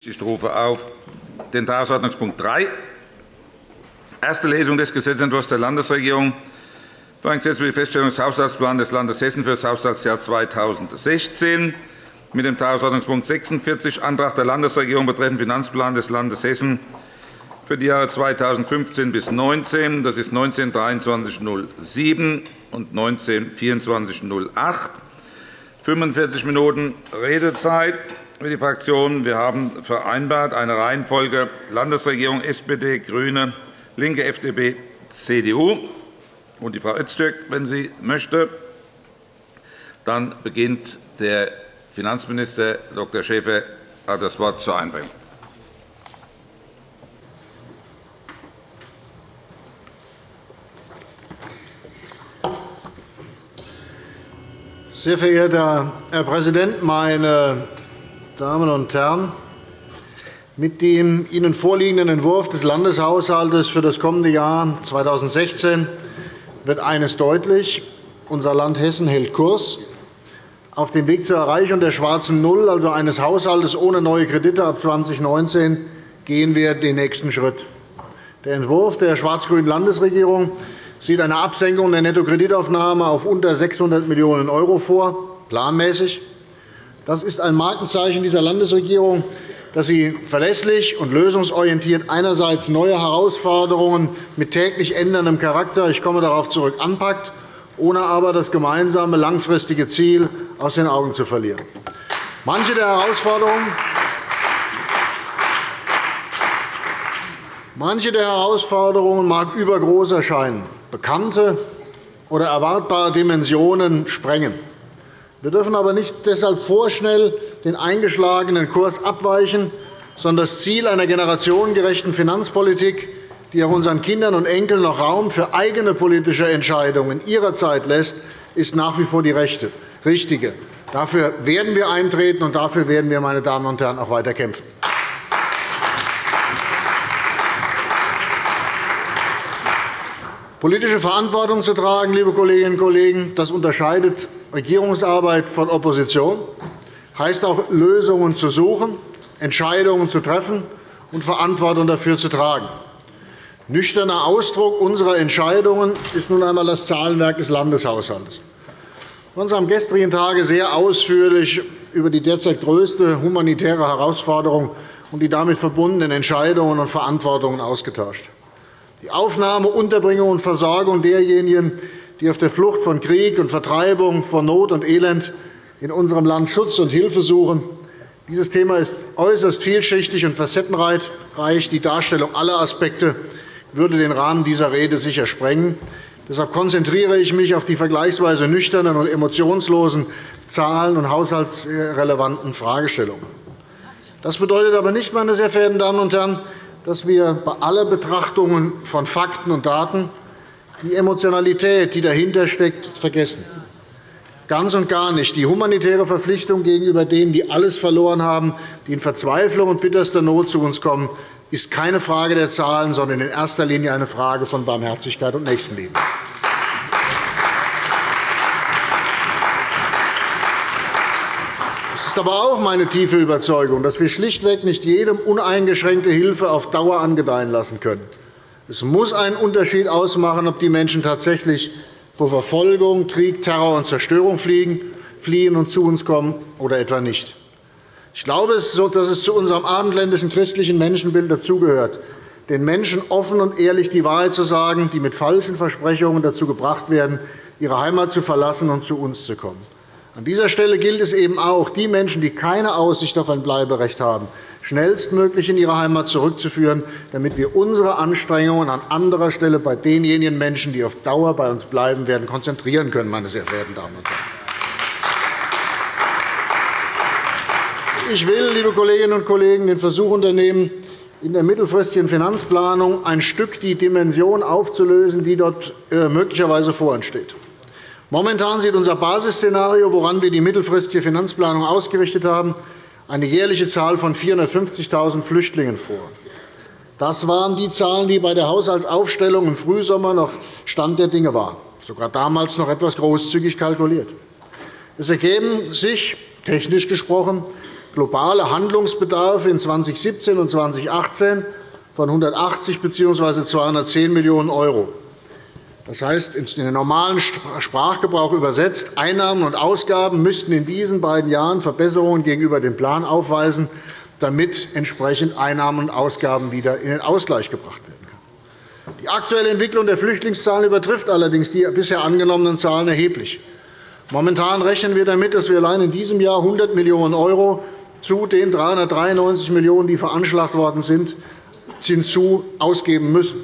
Ich rufe auf den Tagesordnungspunkt 3, erste Lesung des Gesetzentwurfs der Landesregierung für ein Gesetz über die Feststellung des Haushaltsplans des Landes Hessen für das Haushaltsjahr 2016 mit dem Tagesordnungspunkt 46, Antrag der Landesregierung betreffend Finanzplan des Landes Hessen für die Jahre 2015 bis 2019. Das ist 19-2307 und 19-2408. 45 Minuten Redezeit für die Fraktionen. Wir haben vereinbart eine Reihenfolge Landesregierung SPD, GRÜNE, LINKE, FDP, CDU und die Frau Öztürk, wenn sie möchte. Dann beginnt der Finanzminister Dr. Schäfer hat das Wort zur Einbringung. Sehr verehrter Herr Präsident, meine Damen und Herren! Mit dem Ihnen vorliegenden Entwurf des Landeshaushalts für das kommende Jahr 2016 wird eines deutlich. Unser Land Hessen hält Kurs. Auf dem Weg zur Erreichung der schwarzen Null, also eines Haushalts ohne neue Kredite ab 2019, gehen wir den nächsten Schritt. Der Entwurf der schwarz-grünen Landesregierung sieht eine Absenkung der Nettokreditaufnahme auf unter 600 Millionen € vor, planmäßig. Das ist ein Markenzeichen dieser Landesregierung, dass sie verlässlich und lösungsorientiert einerseits neue Herausforderungen mit täglich änderndem Charakter – ich komme darauf zurück – anpackt, ohne aber das gemeinsame langfristige Ziel aus den Augen zu verlieren. Manche der Herausforderungen Manche der Herausforderungen mag übergroß erscheinen, bekannte oder erwartbare Dimensionen sprengen. Wir dürfen aber nicht deshalb vorschnell den eingeschlagenen Kurs abweichen, sondern das Ziel einer generationengerechten Finanzpolitik, die auch unseren Kindern und Enkeln noch Raum für eigene politische Entscheidungen ihrer Zeit lässt, ist nach wie vor die richtige. Dafür werden wir eintreten, und dafür werden wir, meine Damen und Herren, auch weiter kämpfen. Politische Verantwortung zu tragen, liebe Kolleginnen und Kollegen, das unterscheidet Regierungsarbeit von Opposition, heißt auch, Lösungen zu suchen, Entscheidungen zu treffen und Verantwortung dafür zu tragen. Nüchterner Ausdruck unserer Entscheidungen ist nun einmal das Zahlenwerk des Landeshaushalts. Wir haben uns am gestrigen Tage sehr ausführlich über die derzeit größte humanitäre Herausforderung und die damit verbundenen Entscheidungen und Verantwortungen ausgetauscht. Die Aufnahme, Unterbringung und Versorgung derjenigen, die auf der Flucht von Krieg und Vertreibung, von Not und Elend in unserem Land Schutz und Hilfe suchen. Dieses Thema ist äußerst vielschichtig und facettenreich. Die Darstellung aller Aspekte würde den Rahmen dieser Rede sicher sprengen. Deshalb konzentriere ich mich auf die vergleichsweise nüchternen und emotionslosen Zahlen und haushaltsrelevanten Fragestellungen. Das bedeutet aber nicht, meine sehr verehrten Damen und Herren, dass wir bei aller Betrachtung von Fakten und Daten die Emotionalität, die dahinter steckt, vergessen. Ganz und gar nicht. Die humanitäre Verpflichtung gegenüber denen, die alles verloren haben, die in Verzweiflung und bitterster Not zu uns kommen, ist keine Frage der Zahlen, sondern in erster Linie eine Frage von Barmherzigkeit und Nächstenliebe. Ist aber auch meine tiefe Überzeugung, dass wir schlichtweg nicht jedem uneingeschränkte Hilfe auf Dauer angedeihen lassen können. Es muss einen Unterschied ausmachen, ob die Menschen tatsächlich vor Verfolgung, Krieg, Terror und Zerstörung fliehen und zu uns kommen oder etwa nicht. Ich glaube, dass es zu unserem abendländischen christlichen Menschenbild dazugehört, den Menschen offen und ehrlich die Wahrheit zu sagen, die mit falschen Versprechungen dazu gebracht werden, ihre Heimat zu verlassen und zu uns zu kommen. An dieser Stelle gilt es eben auch, die Menschen, die keine Aussicht auf ein Bleiberecht haben, schnellstmöglich in ihre Heimat zurückzuführen, damit wir unsere Anstrengungen an anderer Stelle bei denjenigen Menschen, die auf Dauer bei uns bleiben werden, konzentrieren können. Meine sehr verehrten Damen und Herren. Ich will, liebe Kolleginnen und Kollegen, den Versuch unternehmen, in der mittelfristigen Finanzplanung ein Stück die Dimension aufzulösen, die dort äh, möglicherweise vor uns steht. Momentan sieht unser Basisszenario, woran wir die mittelfristige Finanzplanung ausgerichtet haben, eine jährliche Zahl von 450.000 Flüchtlingen vor. Das waren die Zahlen, die bei der Haushaltsaufstellung im Frühsommer noch Stand der Dinge waren, sogar damals noch etwas großzügig kalkuliert. Es ergeben sich, technisch gesprochen, globale Handlungsbedarf in 2017 und 2018 von 180 bzw. 210 Millionen €. Das heißt, in den normalen Sprachgebrauch übersetzt, Einnahmen und Ausgaben müssten in diesen beiden Jahren Verbesserungen gegenüber dem Plan aufweisen, damit entsprechend Einnahmen und Ausgaben wieder in den Ausgleich gebracht werden können. Die aktuelle Entwicklung der Flüchtlingszahlen übertrifft allerdings die bisher angenommenen Zahlen erheblich. Momentan rechnen wir damit, dass wir allein in diesem Jahr 100 Millionen € zu den 393 Millionen €, die veranschlagt worden sind, hinzu ausgeben müssen.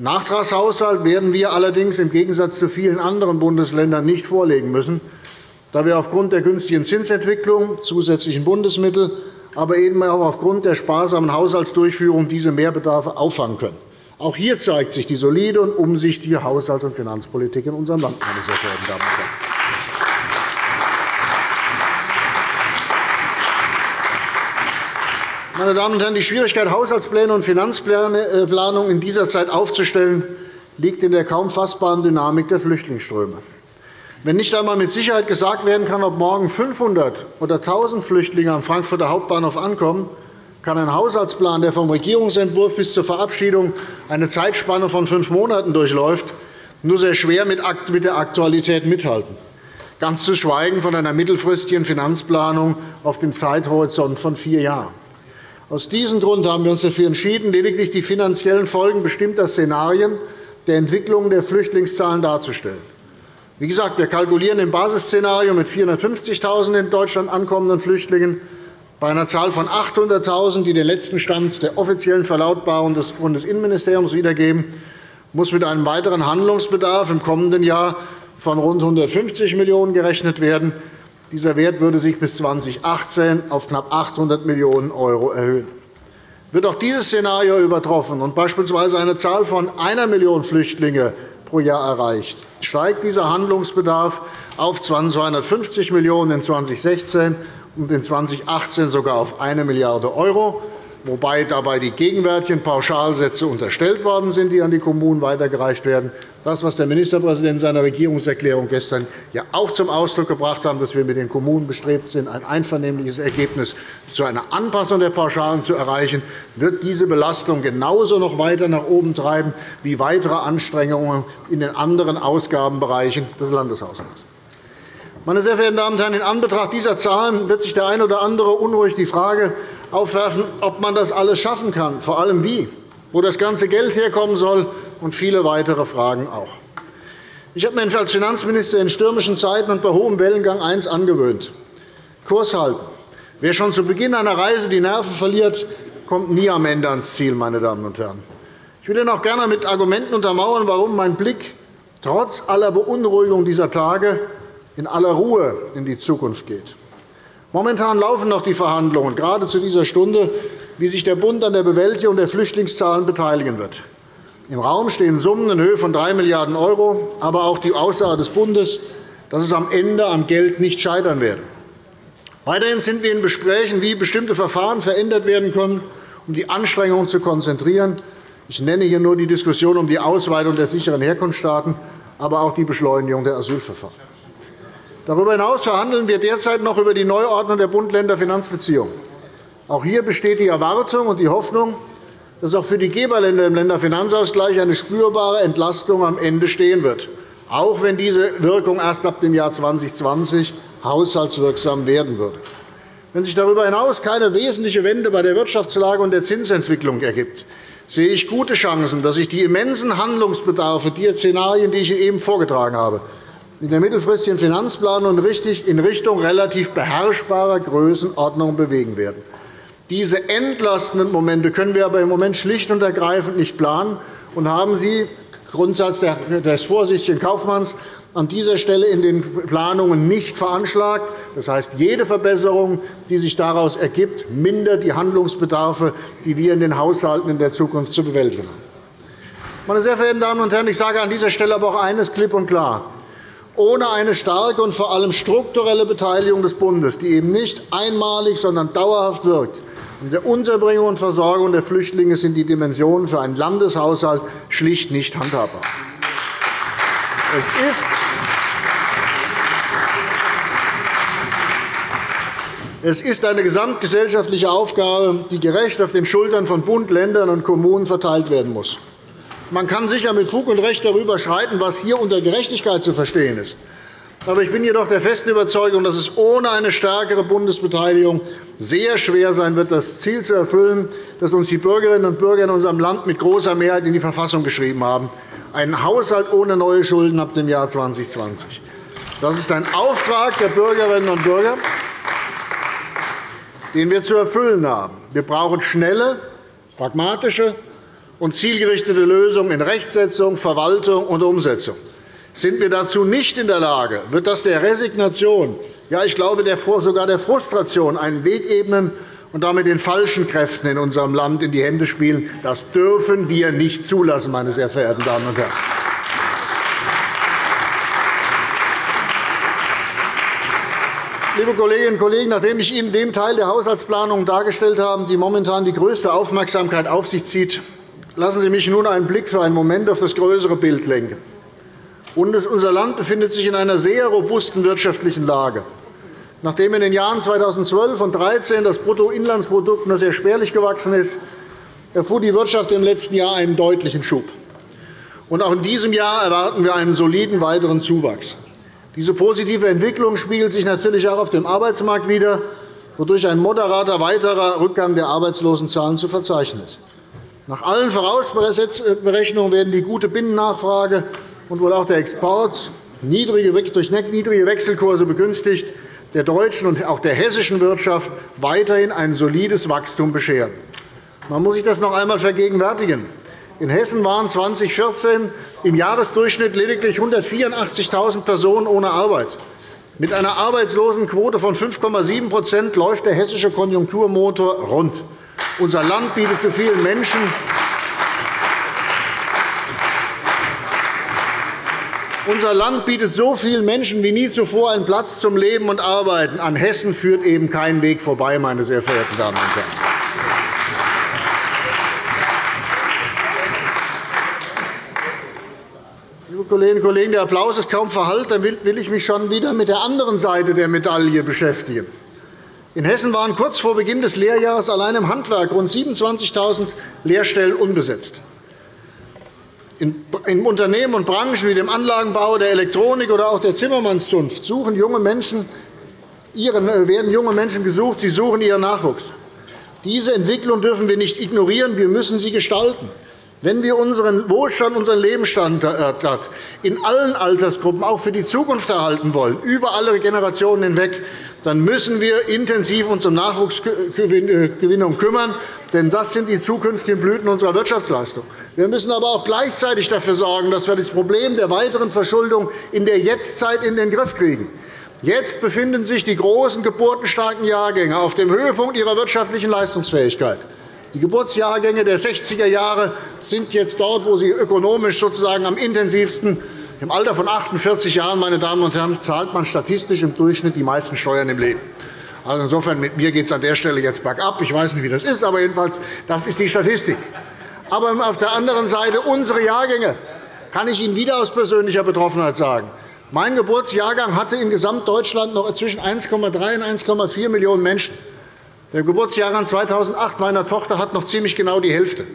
Nachtragshaushalt werden wir allerdings im Gegensatz zu vielen anderen Bundesländern nicht vorlegen müssen, da wir aufgrund der günstigen Zinsentwicklung, zusätzlichen Bundesmittel, aber eben auch aufgrund der sparsamen Haushaltsdurchführung diese Mehrbedarfe auffangen können. Auch hier zeigt sich die solide und umsichtige Haushalts- und Finanzpolitik in unserem Land, meine sehr verehrten Damen und Herren. Meine Damen und Herren, die Schwierigkeit, Haushaltspläne und Finanzplanung in dieser Zeit aufzustellen, liegt in der kaum fassbaren Dynamik der Flüchtlingsströme. Wenn nicht einmal mit Sicherheit gesagt werden kann, ob morgen 500 oder 1.000 Flüchtlinge am Frankfurter Hauptbahnhof ankommen, kann ein Haushaltsplan, der vom Regierungsentwurf bis zur Verabschiedung eine Zeitspanne von fünf Monaten durchläuft, nur sehr schwer mit der Aktualität mithalten, ganz zu schweigen von einer mittelfristigen Finanzplanung auf dem Zeithorizont von vier Jahren. Aus diesem Grund haben wir uns dafür entschieden, lediglich die finanziellen Folgen bestimmter Szenarien der Entwicklung der Flüchtlingszahlen darzustellen. Wie gesagt, wir kalkulieren im Basisszenario mit 450.000 in Deutschland ankommenden Flüchtlingen. Bei einer Zahl von 800.000, die den letzten Stand der offiziellen Verlautbarung des Bundesinnenministeriums wiedergeben, muss mit einem weiteren Handlungsbedarf im kommenden Jahr von rund 150 Millionen € gerechnet werden. Dieser Wert würde sich bis 2018 auf knapp 800 Millionen € erhöhen. Wird auch dieses Szenario übertroffen und beispielsweise eine Zahl von 1 Million Flüchtlinge pro Jahr erreicht, steigt dieser Handlungsbedarf auf 250 Millionen € in 2016 und in 2018 sogar auf 1 Milliarde €, wobei dabei die gegenwärtigen Pauschalsätze unterstellt worden sind, die an die Kommunen weitergereicht werden. Das, was der Ministerpräsident in seiner Regierungserklärung gestern ja auch zum Ausdruck gebracht hat, dass wir mit den Kommunen bestrebt sind, ein einvernehmliches Ergebnis zu einer Anpassung der Pauschalen zu erreichen, wird diese Belastung genauso noch weiter nach oben treiben wie weitere Anstrengungen in den anderen Ausgabenbereichen des Landeshaushalts. Meine sehr verehrten Damen und Herren, in Anbetracht dieser Zahlen wird sich der eine oder andere unruhig die Frage aufwerfen, ob man das alles schaffen kann, vor allem wie, wo das ganze Geld herkommen soll und viele weitere Fragen auch. Ich habe mir als Finanzminister in stürmischen Zeiten und bei hohem Wellengang eines angewöhnt. Kurs halten. Wer schon zu Beginn einer Reise die Nerven verliert, kommt nie am Ende ans Ziel. Meine Damen und Herren. Ich will Ihnen auch gerne mit Argumenten untermauern, warum mein Blick trotz aller Beunruhigung dieser Tage in aller Ruhe in die Zukunft geht. Momentan laufen noch die Verhandlungen, gerade zu dieser Stunde, wie sich der Bund an der Bewältigung der Flüchtlingszahlen beteiligen wird. Im Raum stehen Summen in Höhe von 3 Milliarden €, aber auch die Aussage des Bundes, dass es am Ende am Geld nicht scheitern werde. Weiterhin sind wir in Gesprächen, wie bestimmte Verfahren verändert werden können, um die Anstrengungen zu konzentrieren. Ich nenne hier nur die Diskussion um die Ausweitung der sicheren Herkunftsstaaten, aber auch die Beschleunigung der Asylverfahren. Darüber hinaus verhandeln wir derzeit noch über die Neuordnung der Bund-Länder-Finanzbeziehungen. Auch hier besteht die Erwartung und die Hoffnung, dass auch für die Geberländer im Länderfinanzausgleich eine spürbare Entlastung am Ende stehen wird, auch wenn diese Wirkung erst ab dem Jahr 2020 haushaltswirksam werden würde. Wenn sich darüber hinaus keine wesentliche Wende bei der Wirtschaftslage und der Zinsentwicklung ergibt, sehe ich gute Chancen, dass sich die immensen Handlungsbedarfe, die Szenarien, die ich eben vorgetragen habe, in der mittelfristigen Finanzplanung in Richtung relativ beherrschbarer Größenordnung bewegen werden. Diese entlastenden Momente können wir aber im Moment schlicht und ergreifend nicht planen und haben sie Grundsatz des vorsichtigen Kaufmanns an dieser Stelle in den Planungen nicht veranschlagt. Das heißt, jede Verbesserung, die sich daraus ergibt, mindert die Handlungsbedarfe, die wir in den Haushalten in der Zukunft zu bewältigen haben. Meine sehr verehrten Damen und Herren, ich sage an dieser Stelle aber auch eines klipp und klar. Ohne eine starke und vor allem strukturelle Beteiligung des Bundes, die eben nicht einmalig, sondern dauerhaft wirkt, in der Unterbringung und Versorgung der Flüchtlinge sind die Dimensionen für einen Landeshaushalt schlicht nicht handhabbar. Es ist Es ist eine gesamtgesellschaftliche Aufgabe, die gerecht auf den Schultern von Bund, Ländern und Kommunen verteilt werden muss. Man kann sicher mit Fug und Recht darüber streiten, was hier unter Gerechtigkeit zu verstehen ist. Aber ich bin jedoch der festen Überzeugung, dass es ohne eine stärkere Bundesbeteiligung sehr schwer sein wird, das Ziel zu erfüllen, das uns die Bürgerinnen und Bürger in unserem Land mit großer Mehrheit in die Verfassung geschrieben haben, einen Haushalt ohne neue Schulden ab dem Jahr 2020. Das ist ein Auftrag der Bürgerinnen und Bürger, den wir zu erfüllen haben. Wir brauchen schnelle, pragmatische und zielgerichtete Lösungen in Rechtsetzung, Verwaltung und Umsetzung. Sind wir dazu nicht in der Lage, wird das der Resignation, ja, ich glaube sogar der Frustration einen Weg ebnen und damit den falschen Kräften in unserem Land in die Hände spielen. Das dürfen wir nicht zulassen, meine sehr verehrten Damen und Herren. Liebe Kolleginnen und Kollegen, nachdem ich Ihnen den Teil der Haushaltsplanung dargestellt habe, die momentan die größte Aufmerksamkeit auf sich zieht, lassen Sie mich nun einen Blick für einen Moment auf das größere Bild lenken. Unser Land befindet sich in einer sehr robusten wirtschaftlichen Lage. Nachdem in den Jahren 2012 und 2013 das Bruttoinlandsprodukt nur sehr spärlich gewachsen ist, erfuhr die Wirtschaft im letzten Jahr einen deutlichen Schub. Auch in diesem Jahr erwarten wir einen soliden weiteren Zuwachs. Diese positive Entwicklung spiegelt sich natürlich auch auf dem Arbeitsmarkt wider, wodurch ein moderater weiterer Rückgang der Arbeitslosenzahlen zu verzeichnen ist. Nach allen Vorausberechnungen werden die gute Binnennachfrage und wohl auch der Export durch niedrige Wechselkurse begünstigt der deutschen und auch der hessischen Wirtschaft weiterhin ein solides Wachstum bescheren. Man muss sich das noch einmal vergegenwärtigen. In Hessen waren 2014 im Jahresdurchschnitt lediglich 184.000 Personen ohne Arbeit. Mit einer Arbeitslosenquote von 5,7% läuft der hessische Konjunkturmotor rund. Unser Land bietet zu vielen Menschen Unser Land bietet so vielen Menschen wie nie zuvor einen Platz zum Leben und Arbeiten. An Hessen führt eben kein Weg vorbei, meine sehr verehrten Damen und Herren. Liebe Kolleginnen und Kollegen, der Applaus ist kaum verhallt. Dann will ich mich schon wieder mit der anderen Seite der Medaille beschäftigen. In Hessen waren kurz vor Beginn des Lehrjahres allein im Handwerk rund 27.000 Lehrstellen unbesetzt. In Unternehmen und Branchen wie dem Anlagenbau, der Elektronik oder auch der Zimmermannszunft suchen junge Menschen, äh, werden junge Menschen gesucht. Sie suchen ihren Nachwuchs. Diese Entwicklung dürfen wir nicht ignorieren. Wir müssen sie gestalten. Wenn wir unseren Wohlstand, unseren Lebensstandard in allen Altersgruppen auch für die Zukunft erhalten wollen, über alle Generationen hinweg, dann müssen wir intensiv uns um Nachwuchsgewinnung kümmern. Denn das sind die zukünftigen Blüten unserer Wirtschaftsleistung. Wir müssen aber auch gleichzeitig dafür sorgen, dass wir das Problem der weiteren Verschuldung in der Jetztzeit in den Griff kriegen. Jetzt befinden sich die großen geburtenstarken Jahrgänge auf dem Höhepunkt ihrer wirtschaftlichen Leistungsfähigkeit. Die Geburtsjahrgänge der 60er Jahre sind jetzt dort, wo sie ökonomisch sozusagen am intensivsten im Alter von 48 Jahren meine Damen und Herren, zahlt man statistisch im Durchschnitt die meisten Steuern im Leben. Also insofern mit mir geht es an der Stelle jetzt bergab. Ich weiß nicht, wie das ist, aber jedenfalls das ist die Statistik. Aber auf der anderen Seite unsere Jahrgänge kann ich Ihnen wieder aus persönlicher Betroffenheit sagen. Mein Geburtsjahrgang hatte in Gesamtdeutschland noch zwischen 1,3 und 1,4 Millionen Menschen. Der Geburtsjahrgang 2008 meiner Tochter hat noch ziemlich genau die Hälfte.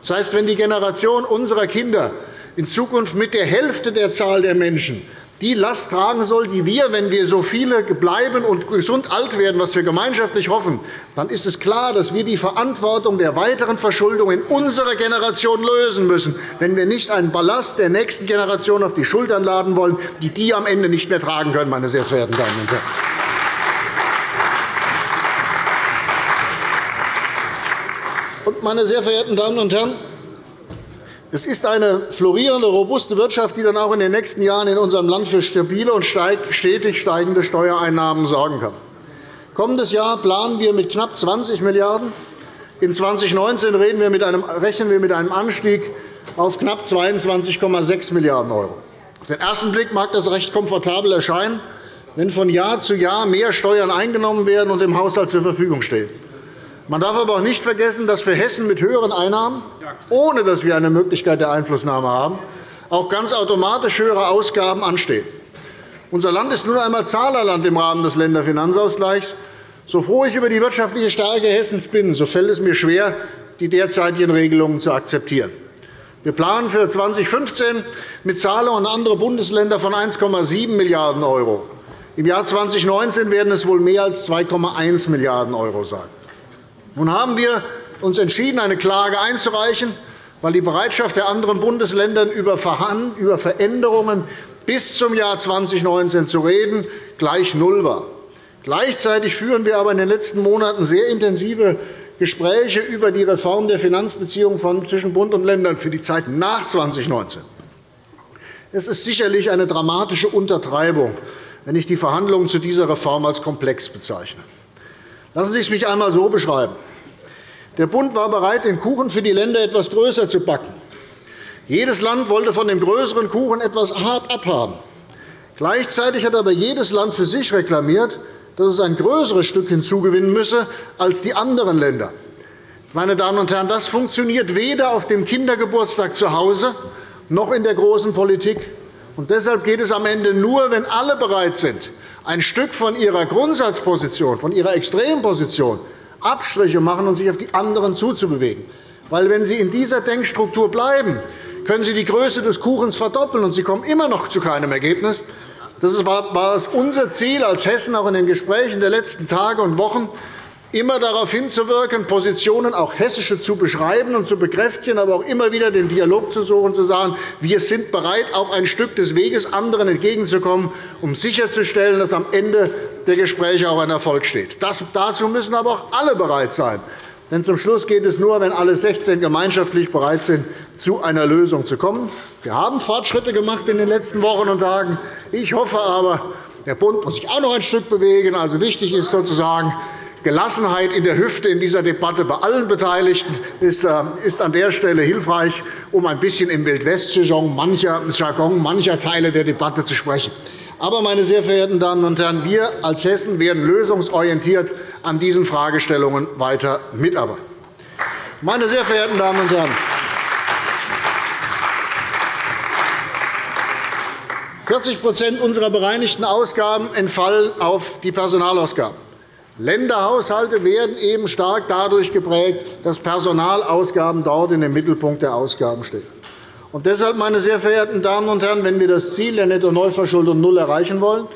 Das heißt, wenn die Generation unserer Kinder in Zukunft mit der Hälfte der Zahl der Menschen die Last tragen soll, die wir, wenn wir so viele bleiben und gesund alt werden, was wir gemeinschaftlich hoffen, dann ist es klar, dass wir die Verantwortung der weiteren Verschuldung in unserer Generation lösen müssen, wenn wir nicht einen Ballast der nächsten Generation auf die Schultern laden wollen, die die am Ende nicht mehr tragen können, meine sehr verehrten Damen und Herren. Meine sehr verehrten Damen und Herren, es ist eine florierende, robuste Wirtschaft, die dann auch in den nächsten Jahren in unserem Land für stabile und stetig steigende Steuereinnahmen sorgen kann. Kommendes Jahr planen wir mit knapp 20 Milliarden €. In 2019 rechnen wir mit einem Anstieg auf knapp 22,6 Milliarden €. Auf den ersten Blick mag das recht komfortabel erscheinen, wenn von Jahr zu Jahr mehr Steuern eingenommen werden und im Haushalt zur Verfügung stehen. Man darf aber auch nicht vergessen, dass für Hessen mit höheren Einnahmen, ohne dass wir eine Möglichkeit der Einflussnahme haben, auch ganz automatisch höhere Ausgaben anstehen. Unser Land ist nun einmal Zahlerland im Rahmen des Länderfinanzausgleichs. So froh ich über die wirtschaftliche Stärke Hessens bin, so fällt es mir schwer, die derzeitigen Regelungen zu akzeptieren. Wir planen für 2015 mit Zahlungen an andere Bundesländer von 1,7 Milliarden €. Im Jahr 2019 werden es wohl mehr als 2,1 Milliarden € sein. Nun haben wir uns entschieden, eine Klage einzureichen, weil die Bereitschaft der anderen Bundesländer über Veränderungen bis zum Jahr 2019 zu reden gleich null war. Gleichzeitig führen wir aber in den letzten Monaten sehr intensive Gespräche über die Reform der Finanzbeziehungen zwischen Bund und Ländern für die Zeit nach 2019. Es ist sicherlich eine dramatische Untertreibung, wenn ich die Verhandlungen zu dieser Reform als komplex bezeichne. Lassen Sie es mich einmal so beschreiben. Der Bund war bereit, den Kuchen für die Länder etwas größer zu backen. Jedes Land wollte von dem größeren Kuchen etwas abhaben. Gleichzeitig hat aber jedes Land für sich reklamiert, dass es ein größeres Stück hinzugewinnen müsse als die anderen Länder. Meine Damen und Herren, das funktioniert weder auf dem Kindergeburtstag zu Hause noch in der großen Politik. Und deshalb geht es am Ende nur, wenn alle bereit sind, ein Stück von ihrer Grundsatzposition, von ihrer Extremposition Abstriche machen und sich auf die anderen zuzubewegen. Weil, wenn Sie in dieser Denkstruktur bleiben, können Sie die Größe des Kuchens verdoppeln, und Sie kommen immer noch zu keinem Ergebnis. Das war unser Ziel als Hessen auch in den Gesprächen der letzten Tage und Wochen, immer darauf hinzuwirken, Positionen auch hessische zu beschreiben und zu bekräftigen, aber auch immer wieder den Dialog zu suchen, zu sagen, wir sind bereit, auch ein Stück des Weges anderen entgegenzukommen, um sicherzustellen, dass am Ende der Gespräche auch ein Erfolg steht. dazu müssen aber auch alle bereit sein. Denn zum Schluss geht es nur, wenn alle 16 gemeinschaftlich bereit sind, zu einer Lösung zu kommen. Wir haben Fortschritte gemacht in den letzten Wochen und Tagen. Ich hoffe aber, der Bund muss sich auch noch ein Stück bewegen. Also wichtig ist sozusagen, Gelassenheit in der Hüfte in dieser Debatte bei allen Beteiligten ist äh, an der Stelle hilfreich, um ein bisschen im Wildwest-Jargon mancher Teile der Debatte zu sprechen. Aber, meine sehr verehrten Damen und Herren, wir als Hessen werden lösungsorientiert an diesen Fragestellungen weiter mitarbeiten. Meine sehr verehrten Damen und Herren, 40% unserer bereinigten Ausgaben entfallen auf die Personalausgaben. Länderhaushalte werden eben stark dadurch geprägt, dass Personalausgaben dort in dem Mittelpunkt der Ausgaben stehen. Und deshalb, meine sehr verehrten Damen und Herren, wenn wir das Ziel der Netto-Neuverschuldung null erreichen wollen,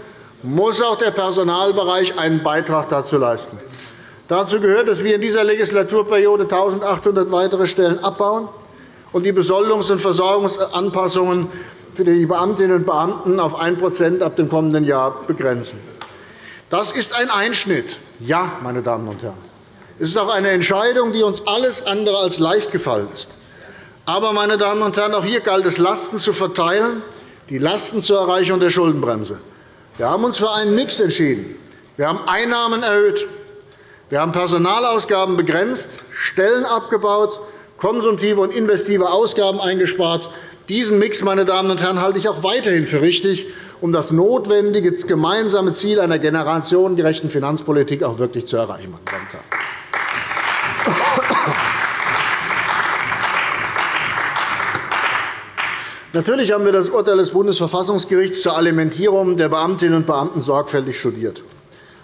muss auch der Personalbereich einen Beitrag dazu leisten. Dazu gehört, dass wir in dieser Legislaturperiode 1.800 weitere Stellen abbauen und die Besoldungs- und Versorgungsanpassungen für die Beamtinnen und Beamten auf 1% ab dem kommenden Jahr begrenzen. Das ist ein Einschnitt. Ja, meine Damen und Herren. Es ist auch eine Entscheidung, die uns alles andere als leicht gefallen ist. Aber, meine Damen und Herren, auch hier galt es, Lasten zu verteilen, die Lasten zur Erreichung der Schuldenbremse. Wir haben uns für einen Mix entschieden. Wir haben Einnahmen erhöht. Wir haben Personalausgaben begrenzt, Stellen abgebaut, konsumtive und investive Ausgaben eingespart. Diesen Mix, meine Damen und Herren, halte ich auch weiterhin für richtig, um das notwendige gemeinsame Ziel einer generationengerechten Finanzpolitik auch wirklich zu erreichen. Natürlich haben wir das Urteil des Bundesverfassungsgerichts zur Alimentierung der Beamtinnen und Beamten sorgfältig studiert.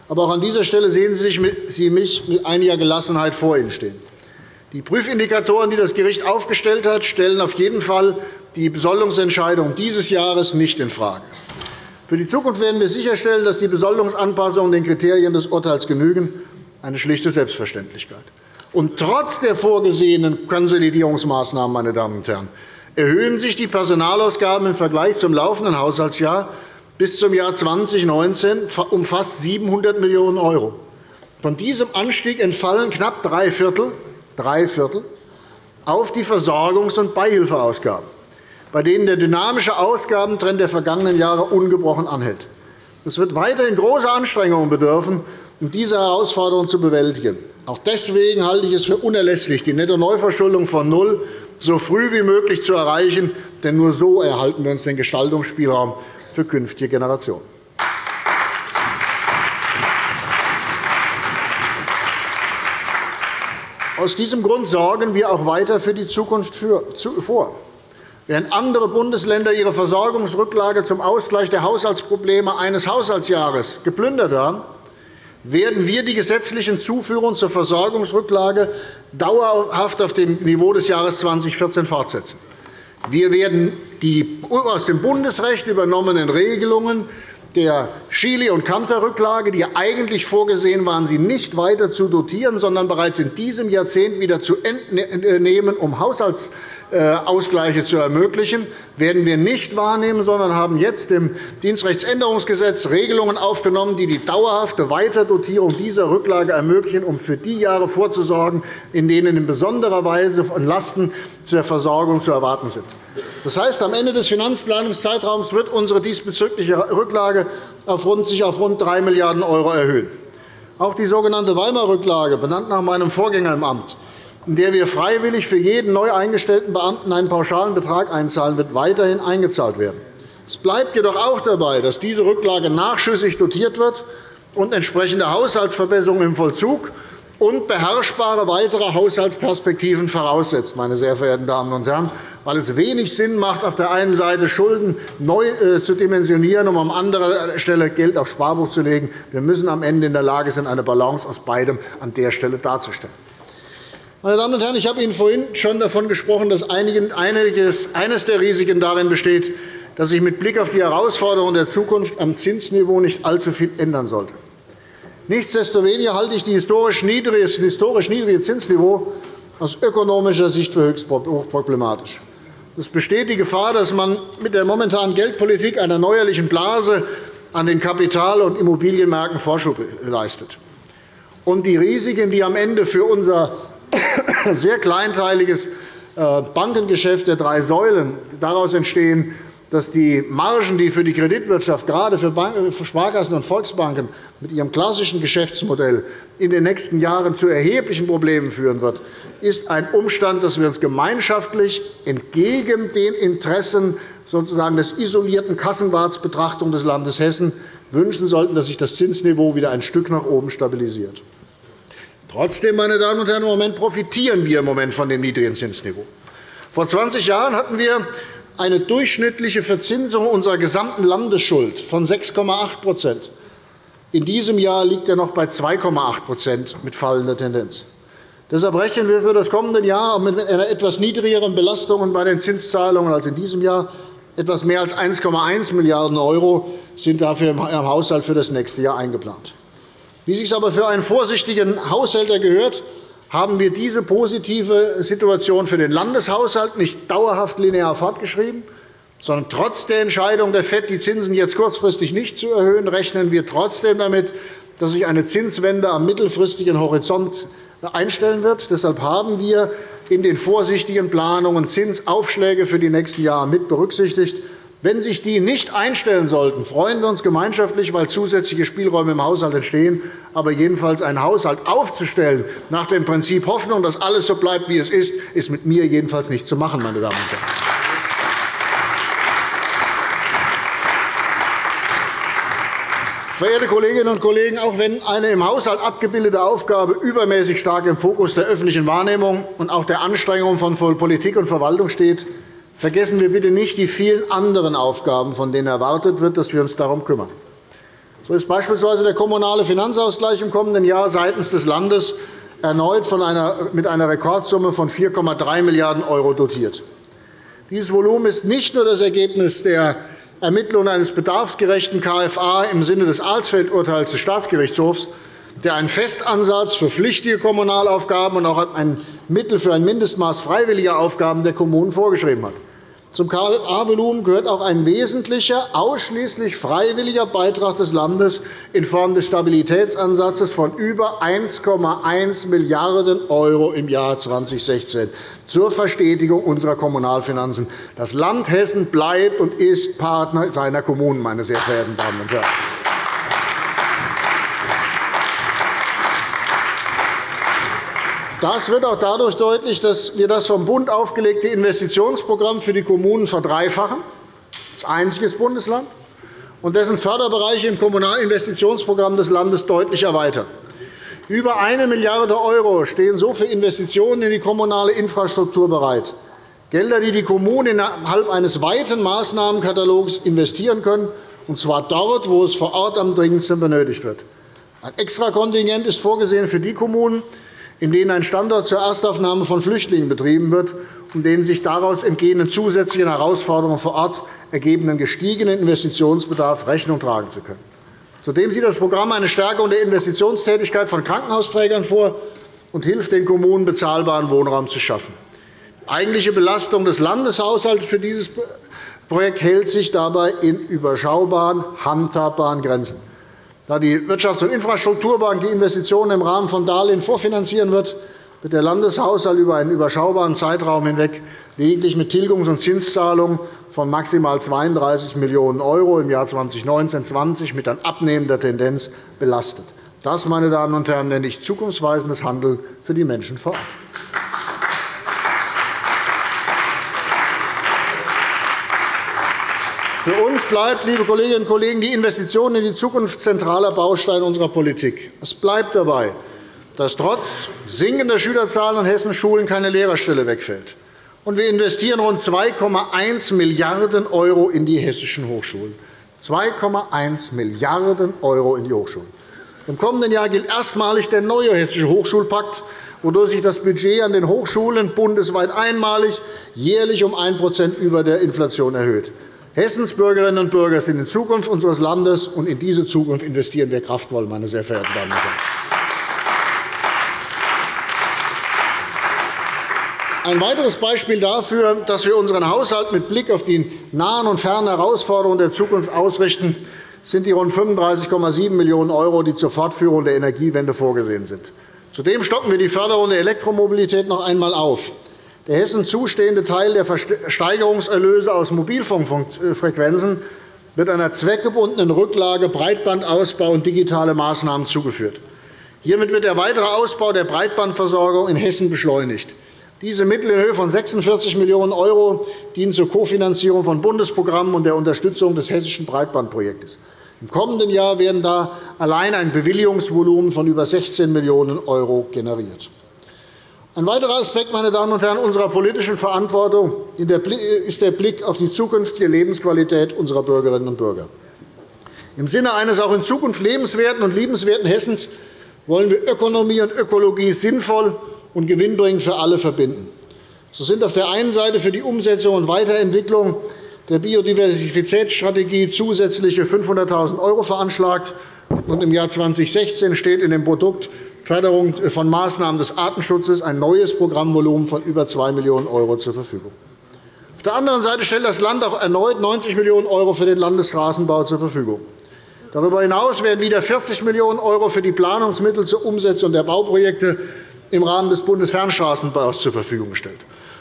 Aber auch an dieser Stelle sehen Sie mich mit einiger Gelassenheit vor Ihnen stehen. Die Prüfindikatoren, die das Gericht aufgestellt hat, stellen auf jeden Fall die Besoldungsentscheidung dieses Jahres nicht infrage. Für die Zukunft werden wir sicherstellen, dass die Besoldungsanpassungen den Kriterien des Urteils genügen – eine schlichte Selbstverständlichkeit. Und trotz der vorgesehenen Konsolidierungsmaßnahmen meine Damen und Herren, erhöhen sich die Personalausgaben im Vergleich zum laufenden Haushaltsjahr bis zum Jahr 2019 um fast 700 Millionen €. Von diesem Anstieg entfallen knapp drei Viertel, drei Viertel auf die Versorgungs- und Beihilfeausgaben, bei denen der dynamische Ausgabentrend der vergangenen Jahre ungebrochen anhält. Es wird weiterhin große Anstrengungen bedürfen, um diese Herausforderungen zu bewältigen. Auch deswegen halte ich es für unerlässlich, die Netto-Neuverschuldung von null so früh wie möglich zu erreichen. Denn nur so erhalten wir uns den Gestaltungsspielraum für künftige Generationen. Aus diesem Grund sorgen wir auch weiter für die Zukunft vor. Während andere Bundesländer ihre Versorgungsrücklage zum Ausgleich der Haushaltsprobleme eines Haushaltsjahres geplündert haben, werden wir die gesetzlichen Zuführungen zur Versorgungsrücklage dauerhaft auf dem Niveau des Jahres 2014 fortsetzen. Wir werden die aus dem Bundesrecht übernommenen Regelungen der Chili- und Kanter-Rücklage, die eigentlich vorgesehen waren, sie nicht weiter zu dotieren, sondern bereits in diesem Jahrzehnt wieder zu entnehmen, um Haushalts äh, Ausgleiche zu ermöglichen, werden wir nicht wahrnehmen, sondern haben jetzt im Dienstrechtsänderungsgesetz Regelungen aufgenommen, die die dauerhafte Weiterdotierung dieser Rücklage ermöglichen, um für die Jahre vorzusorgen, in denen in besonderer Weise Lasten zur Versorgung zu erwarten sind. Das heißt, am Ende des Finanzplanungszeitraums wird unsere diesbezügliche Rücklage sich auf rund 3 Milliarden € erhöhen. Auch die sogenannte Weimar-Rücklage, benannt nach meinem Vorgänger im Amt, in der wir freiwillig für jeden neu eingestellten Beamten einen pauschalen Betrag einzahlen, wird weiterhin eingezahlt werden. Es bleibt jedoch auch dabei, dass diese Rücklage nachschüssig dotiert wird und entsprechende Haushaltsverbesserungen im Vollzug und beherrschbare weitere Haushaltsperspektiven voraussetzt, meine sehr verehrten Damen und Herren, weil es wenig Sinn macht, auf der einen Seite Schulden neu äh, zu dimensionieren, um an anderer Stelle Geld aufs Sparbuch zu legen. Wir müssen am Ende in der Lage sein, eine Balance aus beidem an der Stelle darzustellen. Meine Damen und Herren, ich habe Ihnen vorhin schon davon gesprochen, dass eines der Risiken darin besteht, dass sich mit Blick auf die Herausforderungen der Zukunft am Zinsniveau nicht allzu viel ändern sollte. Nichtsdestoweniger halte ich das historisch niedrige Zinsniveau aus ökonomischer Sicht für höchst hochproblematisch. Es besteht die Gefahr, dass man mit der momentanen Geldpolitik einer neuerlichen Blase an den Kapital- und Immobilienmärkten Vorschub leistet. Und die Risiken, die am Ende für unser sehr kleinteiliges äh, Bankengeschäft der drei Säulen daraus entstehen, dass die Margen, die für die Kreditwirtschaft, gerade für Sparkassen und Volksbanken mit ihrem klassischen Geschäftsmodell in den nächsten Jahren zu erheblichen Problemen führen wird, ist ein Umstand, dass wir uns gemeinschaftlich entgegen den Interessen sozusagen des isolierten Kassenwartsbetrachtung des Landes Hessen wünschen sollten, dass sich das Zinsniveau wieder ein Stück nach oben stabilisiert. Trotzdem, meine Damen und Herren, im Moment profitieren wir im Moment von dem niedrigen Zinsniveau. Vor 20 Jahren hatten wir eine durchschnittliche Verzinsung unserer gesamten Landesschuld von 6,8% In diesem Jahr liegt er noch bei 2,8% mit fallender Tendenz. Deshalb rechnen wir für das kommende Jahr mit einer etwas niedrigeren Belastung bei den Zinszahlungen als in diesem Jahr. Etwas mehr als 1,1 Milliarden € sind dafür im Haushalt für das nächste Jahr eingeplant. Wie es sich aber für einen vorsichtigen Haushälter gehört, haben wir diese positive Situation für den Landeshaushalt nicht dauerhaft linear fortgeschrieben, sondern trotz der Entscheidung der FED, die Zinsen jetzt kurzfristig nicht zu erhöhen, rechnen wir trotzdem damit, dass sich eine Zinswende am mittelfristigen Horizont einstellen wird. Deshalb haben wir in den vorsichtigen Planungen Zinsaufschläge für die nächsten Jahre mit berücksichtigt. Wenn sich die nicht einstellen sollten, freuen wir uns gemeinschaftlich, weil zusätzliche Spielräume im Haushalt entstehen. Aber jedenfalls einen Haushalt aufzustellen nach dem Prinzip Hoffnung, dass alles so bleibt, wie es ist, ist mit mir jedenfalls nicht zu machen, meine Damen und Herren. Verehrte Kolleginnen und Kollegen, auch wenn eine im Haushalt abgebildete Aufgabe übermäßig stark im Fokus der öffentlichen Wahrnehmung und auch der Anstrengungen von Politik und Verwaltung steht, Vergessen wir bitte nicht die vielen anderen Aufgaben, von denen erwartet wird, dass wir uns darum kümmern. So ist beispielsweise der kommunale Finanzausgleich im kommenden Jahr seitens des Landes erneut mit einer Rekordsumme von 4,3 Milliarden € dotiert. Dieses Volumen ist nicht nur das Ergebnis der Ermittlung eines bedarfsgerechten KFA im Sinne des Alsfeld-Urteils des Staatsgerichtshofs, der einen Festansatz für pflichtige Kommunalaufgaben und auch ein Mittel für ein Mindestmaß freiwilliger Aufgaben der Kommunen vorgeschrieben hat. Zum KFA-Volumen gehört auch ein wesentlicher, ausschließlich freiwilliger Beitrag des Landes in Form des Stabilitätsansatzes von über 1,1 Milliarden € im Jahr 2016 zur Verstetigung unserer Kommunalfinanzen. Das Land Hessen bleibt und ist Partner seiner Kommunen, meine sehr verehrten Damen und Herren. Das wird auch dadurch deutlich, dass wir das vom Bund aufgelegte Investitionsprogramm für die Kommunen verdreifachen, als einziges Bundesland, und dessen Förderbereiche im Kommunalinvestitionsprogramm des Landes deutlich erweitern. Über 1 Milliarde € stehen so für Investitionen in die kommunale Infrastruktur bereit, Gelder, die die Kommunen innerhalb eines weiten Maßnahmenkatalogs investieren können, und zwar dort, wo es vor Ort am dringendsten benötigt wird. Ein Extrakontingent ist vorgesehen für die Kommunen, in denen ein Standort zur Erstaufnahme von Flüchtlingen betrieben wird und denen sich daraus entgehenden zusätzlichen Herausforderungen vor Ort ergebenden gestiegenen Investitionsbedarf Rechnung tragen zu können. Zudem sieht das Programm eine Stärkung der Investitionstätigkeit von Krankenhausträgern vor und hilft den Kommunen, bezahlbaren Wohnraum zu schaffen. Die eigentliche Belastung des Landeshaushalts für dieses Projekt hält sich dabei in überschaubaren, handhabbaren Grenzen. Da die Wirtschafts- und Infrastrukturbank die Investitionen im Rahmen von Darlehen vorfinanzieren wird, wird der Landeshaushalt über einen überschaubaren Zeitraum hinweg lediglich mit Tilgungs- und Zinszahlungen von maximal 32 Millionen € im Jahr 2019-2020 mit dann abnehmender Tendenz belastet. Das, meine Damen und Herren, nenne ich zukunftsweisendes Handeln für die Menschen vor Ort. Für uns bleibt, liebe Kolleginnen und Kollegen, die Investition in die Zukunft zentraler Baustein unserer Politik. Es bleibt dabei, dass trotz sinkender Schülerzahlen an Hessens Schulen keine Lehrerstelle wegfällt. Und wir investieren rund 2,1 Milliarden € in die hessischen Hochschulen. 2,1 Milliarden € in die Hochschulen. Im kommenden Jahr gilt erstmalig der neue Hessische Hochschulpakt, wodurch sich das Budget an den Hochschulen bundesweit einmalig jährlich um 1% über der Inflation erhöht. Hessens Bürgerinnen und Bürger sind in Zukunft unseres Landes, und in diese Zukunft investieren wir kraftvoll, meine sehr verehrten Damen und Herren. Ein weiteres Beispiel dafür, dass wir unseren Haushalt mit Blick auf die nahen und fernen Herausforderungen der Zukunft ausrichten, sind die rund 35,7 Millionen €, die zur Fortführung der Energiewende vorgesehen sind. Zudem stocken wir die Förderung der Elektromobilität noch einmal auf. Der Hessen zustehende Teil der Versteigerungserlöse aus Mobilfunkfrequenzen wird einer zweckgebundenen Rücklage Breitbandausbau und digitale Maßnahmen zugeführt. Hiermit wird der weitere Ausbau der Breitbandversorgung in Hessen beschleunigt. Diese Mittel in Höhe von 46 Millionen € dienen zur Kofinanzierung von Bundesprogrammen und der Unterstützung des hessischen Breitbandprojektes. Im kommenden Jahr werden da allein ein Bewilligungsvolumen von über 16 Millionen € generiert. Ein weiterer Aspekt meine Damen und Herren, unserer politischen Verantwortung ist der Blick auf die zukünftige Lebensqualität unserer Bürgerinnen und Bürger. Im Sinne eines auch in Zukunft lebenswerten und liebenswerten Hessens wollen wir Ökonomie und Ökologie sinnvoll und gewinnbringend für alle verbinden. So sind auf der einen Seite für die Umsetzung und Weiterentwicklung der Biodiversitätsstrategie zusätzliche 500.000 € veranschlagt. Im Jahr 2016 steht in dem Produkt Förderung von Maßnahmen des Artenschutzes ein neues Programmvolumen von über 2 Millionen € zur Verfügung. Auf der anderen Seite stellt das Land auch erneut 90 Millionen € für den Landesstraßenbau zur Verfügung. Darüber hinaus werden wieder 40 Millionen € für die Planungsmittel zur Umsetzung der Bauprojekte im Rahmen des Bundesfernstraßenbaus zur Verfügung gestellt.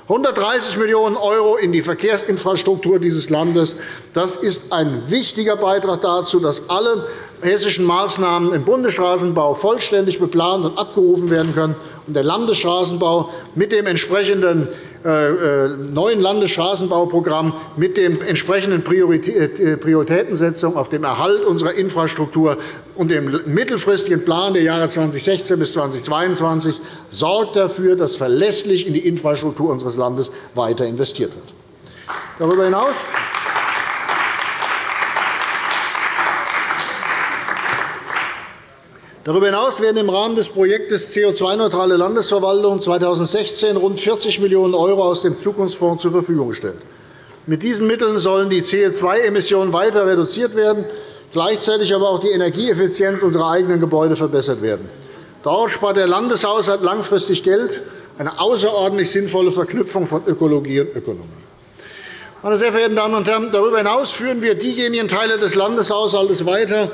130 Millionen € in die Verkehrsinfrastruktur dieses Landes. Das ist ein wichtiger Beitrag dazu, dass alle hessischen Maßnahmen im Bundesstraßenbau vollständig beplant und abgerufen werden können und der Landesstraßenbau mit dem entsprechenden neuen Landesstraßenbauprogramm mit der entsprechenden äh, Prioritätensetzung auf dem Erhalt unserer Infrastruktur und dem mittelfristigen Plan der Jahre 2016 bis 2022 sorgt dafür, dass verlässlich in die Infrastruktur unseres Landes weiter investiert wird. Darüber hinaus Darüber hinaus werden im Rahmen des Projekts CO2-neutrale Landesverwaltung 2016 rund 40 Millionen € aus dem Zukunftsfonds zur Verfügung gestellt. Mit diesen Mitteln sollen die CO2-Emissionen weiter reduziert werden, gleichzeitig aber auch die Energieeffizienz unserer eigenen Gebäude verbessert werden. Dort spart der Landeshaushalt langfristig Geld, eine außerordentlich sinnvolle Verknüpfung von Ökologie und Ökonomie. Meine sehr verehrten Damen und Herren, darüber hinaus führen wir diejenigen Teile des Landeshaushalts weiter,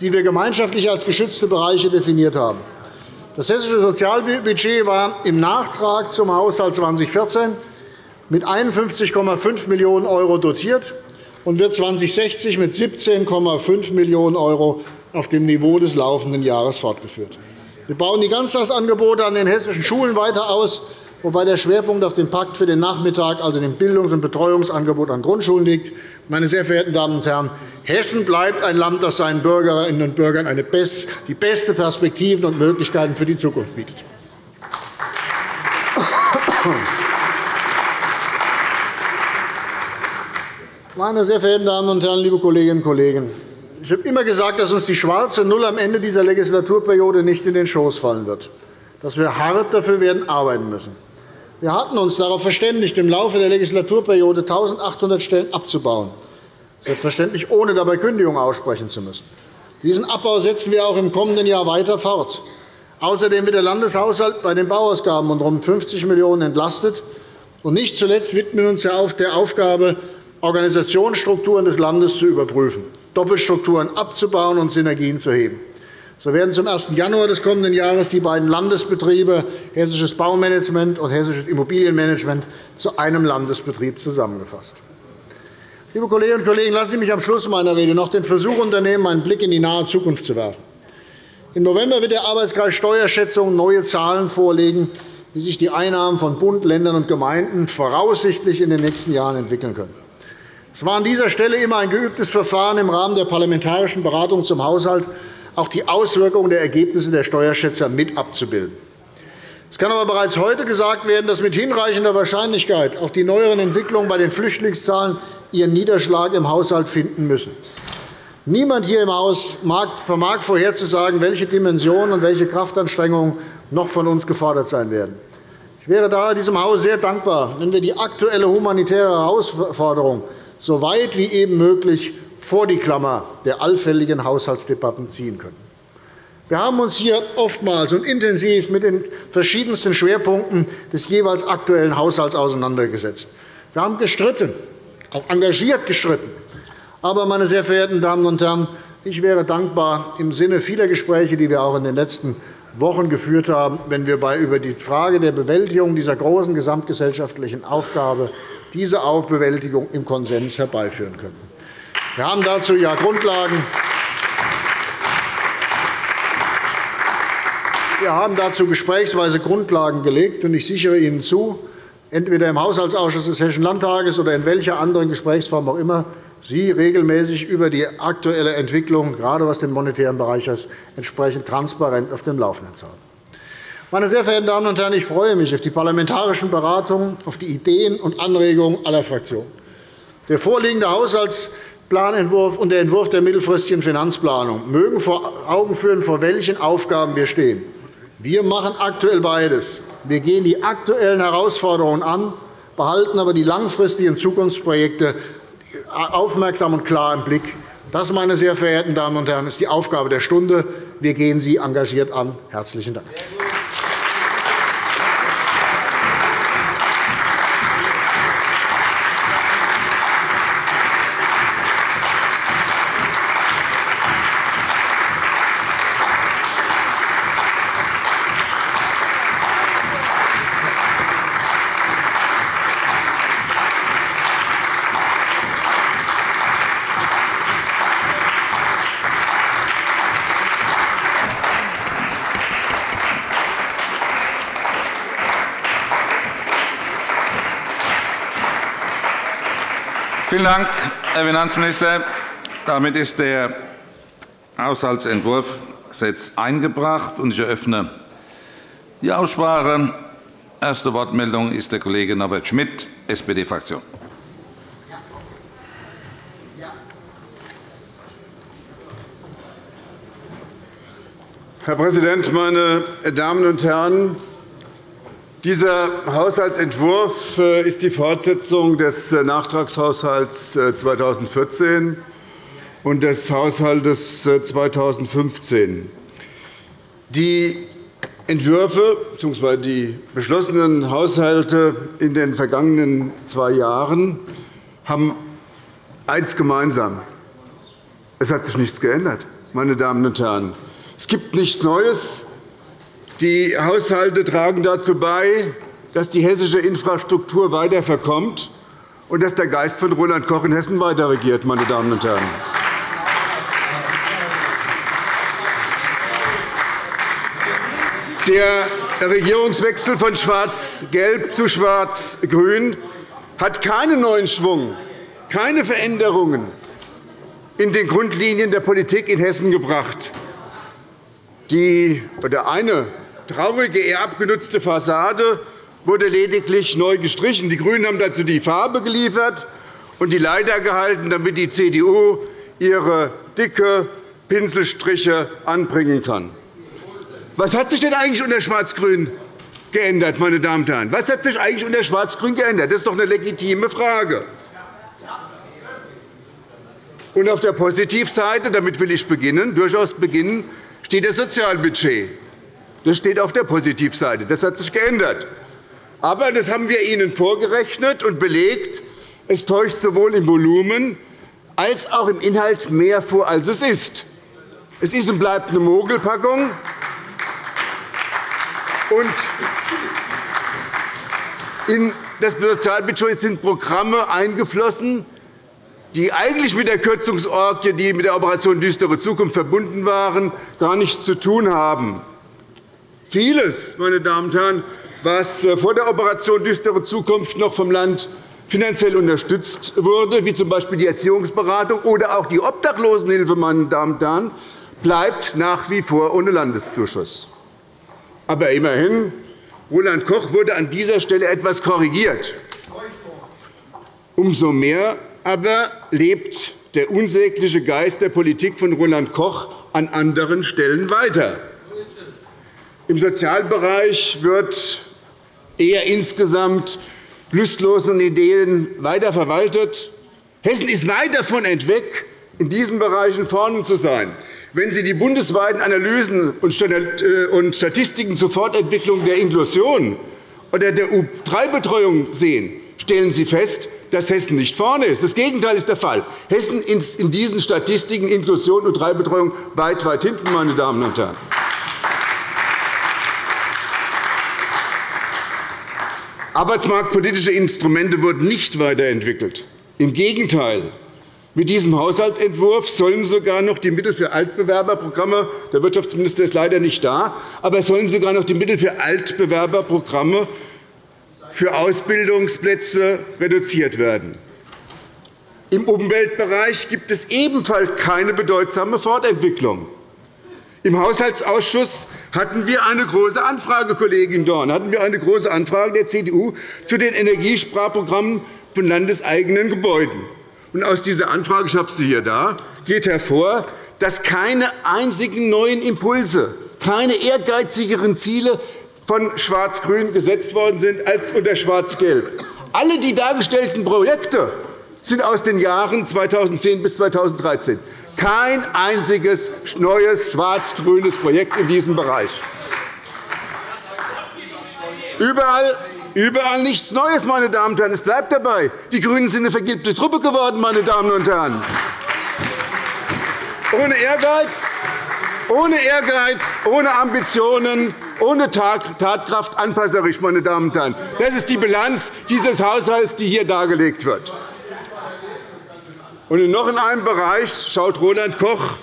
die wir gemeinschaftlich als geschützte Bereiche definiert haben. Das hessische Sozialbudget war im Nachtrag zum Haushalt 2014 mit 51,5 Millionen € dotiert und wird 2060 mit 17,5 Millionen € auf dem Niveau des laufenden Jahres fortgeführt. Wir bauen die Ganztagsangebote an den hessischen Schulen weiter aus wobei der Schwerpunkt auf dem Pakt für den Nachmittag, also dem Bildungs- und Betreuungsangebot an Grundschulen, liegt. Meine sehr verehrten Damen und Herren, Hessen bleibt ein Land, das seinen Bürgerinnen und Bürgern die beste Perspektiven und Möglichkeiten für die Zukunft bietet. Meine sehr verehrten Damen und Herren, liebe Kolleginnen und Kollegen! Ich habe immer gesagt, dass uns die schwarze Null am Ende dieser Legislaturperiode nicht in den Schoß fallen wird, dass wir hart dafür werden arbeiten müssen. Wir hatten uns darauf verständigt, im Laufe der Legislaturperiode 1.800 Stellen abzubauen, selbstverständlich ohne dabei Kündigungen aussprechen zu müssen. Diesen Abbau setzen wir auch im kommenden Jahr weiter fort. Außerdem wird der Landeshaushalt bei den Bauausgaben um rund 50 Millionen € entlastet. Und nicht zuletzt widmen wir uns ja auch der Aufgabe, Organisationsstrukturen des Landes zu überprüfen, Doppelstrukturen abzubauen und Synergien zu heben. So werden zum 1. Januar des kommenden Jahres die beiden Landesbetriebe Hessisches Baumanagement und Hessisches Immobilienmanagement zu einem Landesbetrieb zusammengefasst. Liebe Kolleginnen und Kollegen, lassen Sie mich am Schluss meiner Rede noch den Versuch unternehmen, einen Blick in die nahe Zukunft zu werfen. Im November wird der Arbeitskreis Steuerschätzung neue Zahlen vorlegen, wie sich die Einnahmen von Bund, Ländern und Gemeinden voraussichtlich in den nächsten Jahren entwickeln können. Es war an dieser Stelle immer ein geübtes Verfahren im Rahmen der parlamentarischen Beratung zum Haushalt, auch die Auswirkungen der Ergebnisse der Steuerschätzer mit abzubilden. Es kann aber bereits heute gesagt werden, dass mit hinreichender Wahrscheinlichkeit auch die neueren Entwicklungen bei den Flüchtlingszahlen ihren Niederschlag im Haushalt finden müssen. Niemand hier im Haus vermag vorherzusagen, welche Dimensionen und welche Kraftanstrengungen noch von uns gefordert sein werden. Ich wäre daher diesem Haus sehr dankbar, wenn wir die aktuelle humanitäre Herausforderung so weit wie eben möglich vor die Klammer der allfälligen Haushaltsdebatten ziehen können. Wir haben uns hier oftmals und intensiv mit den verschiedensten Schwerpunkten des jeweils aktuellen Haushalts auseinandergesetzt. Wir haben gestritten, auch engagiert gestritten. Aber, meine sehr verehrten Damen und Herren, ich wäre dankbar im Sinne vieler Gespräche, die wir auch in den letzten Wochen geführt haben, wenn wir über die Frage der Bewältigung dieser großen gesamtgesellschaftlichen Aufgabe diese Bewältigung im Konsens herbeiführen können. Wir haben dazu ja Grundlagen. Wir haben dazu gesprächsweise Grundlagen gelegt, und ich sichere Ihnen zu, entweder im Haushaltsausschuss des Hessischen Landtages oder in welcher anderen Gesprächsform auch immer, Sie regelmäßig über die aktuelle Entwicklung, gerade was den monetären Bereich ist, entsprechend transparent auf dem Laufenden zu haben. Meine sehr verehrten Damen und Herren, ich freue mich auf die parlamentarischen Beratungen, auf die Ideen und Anregungen aller Fraktionen. Der vorliegende Haushaltsplanentwurf und der Entwurf der mittelfristigen Finanzplanung mögen vor Augen führen, vor welchen Aufgaben wir stehen. Wir machen aktuell beides. Wir gehen die aktuellen Herausforderungen an, behalten aber die langfristigen Zukunftsprojekte aufmerksam und klar im Blick. Das, meine sehr verehrten Damen und Herren, ist die Aufgabe der Stunde. Wir gehen sie engagiert an. – Herzlichen Dank. Dank, Herr Finanzminister. Damit ist der Haushaltsentwurf Gesetz eingebracht, und ich eröffne die Aussprache. Erste Wortmeldung ist der Kollege Norbert Schmitt, SPD-Fraktion. Herr Präsident, meine Damen und Herren! Dieser Haushaltsentwurf äh, ist die Fortsetzung des äh, Nachtragshaushalts 2014 äh, und des Haushalts 2015. Die Entwürfe bzw. die beschlossenen Haushalte in den vergangenen zwei Jahren haben eines gemeinsam. Es hat sich nichts geändert, meine Damen und Herren. Es gibt nichts Neues. Die Haushalte tragen dazu bei, dass die hessische Infrastruktur weiter verkommt und dass der Geist von Roland Koch in Hessen weiter regiert. Meine Damen und Herren. Der Regierungswechsel von Schwarz-Gelb zu Schwarz-Grün hat keinen neuen Schwung, keine Veränderungen in den Grundlinien der Politik in Hessen gebracht. Die, oder eine traurige, eher abgenutzte Fassade wurde lediglich neu gestrichen. Die GRÜNEN haben dazu die Farbe geliefert und die Leiter gehalten, damit die CDU ihre dicke Pinselstriche anbringen kann. Was hat sich denn eigentlich unter Schwarz-Grün geändert, meine Damen und Herren? Was hat sich eigentlich unter Schwarz-Grün geändert? Das ist doch eine legitime Frage. Und auf der Positivseite, damit will ich beginnen, durchaus beginnen, steht das Sozialbudget. Das steht auf der Positivseite. Das hat sich geändert. Aber das haben wir Ihnen vorgerechnet und belegt. Es täuscht sowohl im Volumen als auch im Inhalt mehr vor, als es ist. Es ist und bleibt eine Mogelpackung. in das Sozialbudget sind Programme eingeflossen, die eigentlich mit der Kürzungsorgie, die mit der Operation Düstere Zukunft verbunden waren, gar nichts zu tun haben. Vieles, meine Damen und Herren, was äh, vor der Operation Düstere Zukunft noch vom Land finanziell unterstützt wurde, wie z. B. die Erziehungsberatung oder auch die Obdachlosenhilfe, meine Damen und Herren, bleibt nach wie vor ohne Landeszuschuss. Aber immerhin, Roland Koch wurde an dieser Stelle etwas korrigiert. Umso mehr aber lebt der unsägliche Geist der Politik von Roland Koch an anderen Stellen weiter. Im Sozialbereich wird eher insgesamt lustlosen Ideen weiter verwaltet. Hessen ist weit davon entweg, in diesen Bereichen vorne zu sein. Wenn Sie die bundesweiten Analysen äh, und Statistiken zur Fortentwicklung der Inklusion oder der U3-Betreuung sehen, stellen Sie fest, dass Hessen nicht vorne ist. Das Gegenteil ist der Fall. Hessen ist in diesen Statistiken Inklusion und Drei-Betreuung weit, weit hinten, meine Damen und Herren. Arbeitsmarktpolitische Instrumente wurden nicht weiterentwickelt. Im Gegenteil. Mit diesem Haushaltsentwurf sollen sogar noch die Mittel für Altbewerberprogramme – der Wirtschaftsminister ist leider nicht da – aber sollen sogar noch die Mittel für Altbewerberprogramme für Ausbildungsplätze reduziert werden. Im Umweltbereich gibt es ebenfalls keine bedeutsame Fortentwicklung. Im Haushaltsausschuss hatten wir eine große Anfrage, Kollegin Dorn, hatten wir eine große Anfrage der CDU zu den Energiesparprogrammen von landeseigenen Gebäuden. Und aus dieser Anfrage, ich habe sie hier da, geht hervor, dass keine einzigen neuen Impulse, keine ehrgeizigeren Ziele von Schwarz-Grün gesetzt worden sind als unter Schwarz-Gelb. Alle die dargestellten Projekte sind aus den Jahren 2010 bis 2013. Kein einziges neues schwarz-grünes Projekt in diesem Bereich. Überall Überall nichts Neues, meine Damen und Herren. Es bleibt dabei. Die GRÜNEN sind eine vergilbte Truppe geworden, meine Damen und Herren. Ohne Ehrgeiz, ohne Ehrgeiz, ohne Ambitionen, ohne Tatkraft anpasserisch, meine Damen und Herren. Das ist die Bilanz dieses Haushalts, die hier dargelegt wird. Und noch in einem Bereich schaut Roland Koch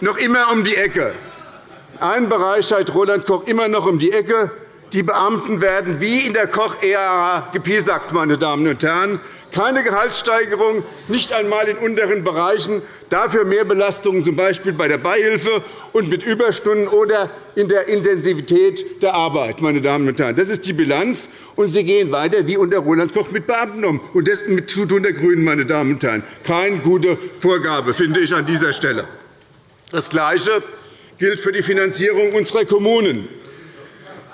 noch immer um die Ecke. Ein Bereich schaut Roland Koch immer noch um die Ecke. Die Beamten werden wie in der Koch-Ära gepiesackt, meine Damen und Herren keine Gehaltssteigerung, nicht einmal in unteren Bereichen, dafür mehr Belastungen, z. B. bei der Beihilfe und mit Überstunden oder in der Intensivität der Arbeit. Meine Damen und Herren. Das ist die Bilanz, und Sie gehen weiter wie unter Roland Koch mit Beamten um. Und das mit Zutun der GRÜNEN. Meine Damen und Herren. Keine gute Vorgabe, finde ich an dieser Stelle. Das Gleiche gilt für die Finanzierung unserer Kommunen.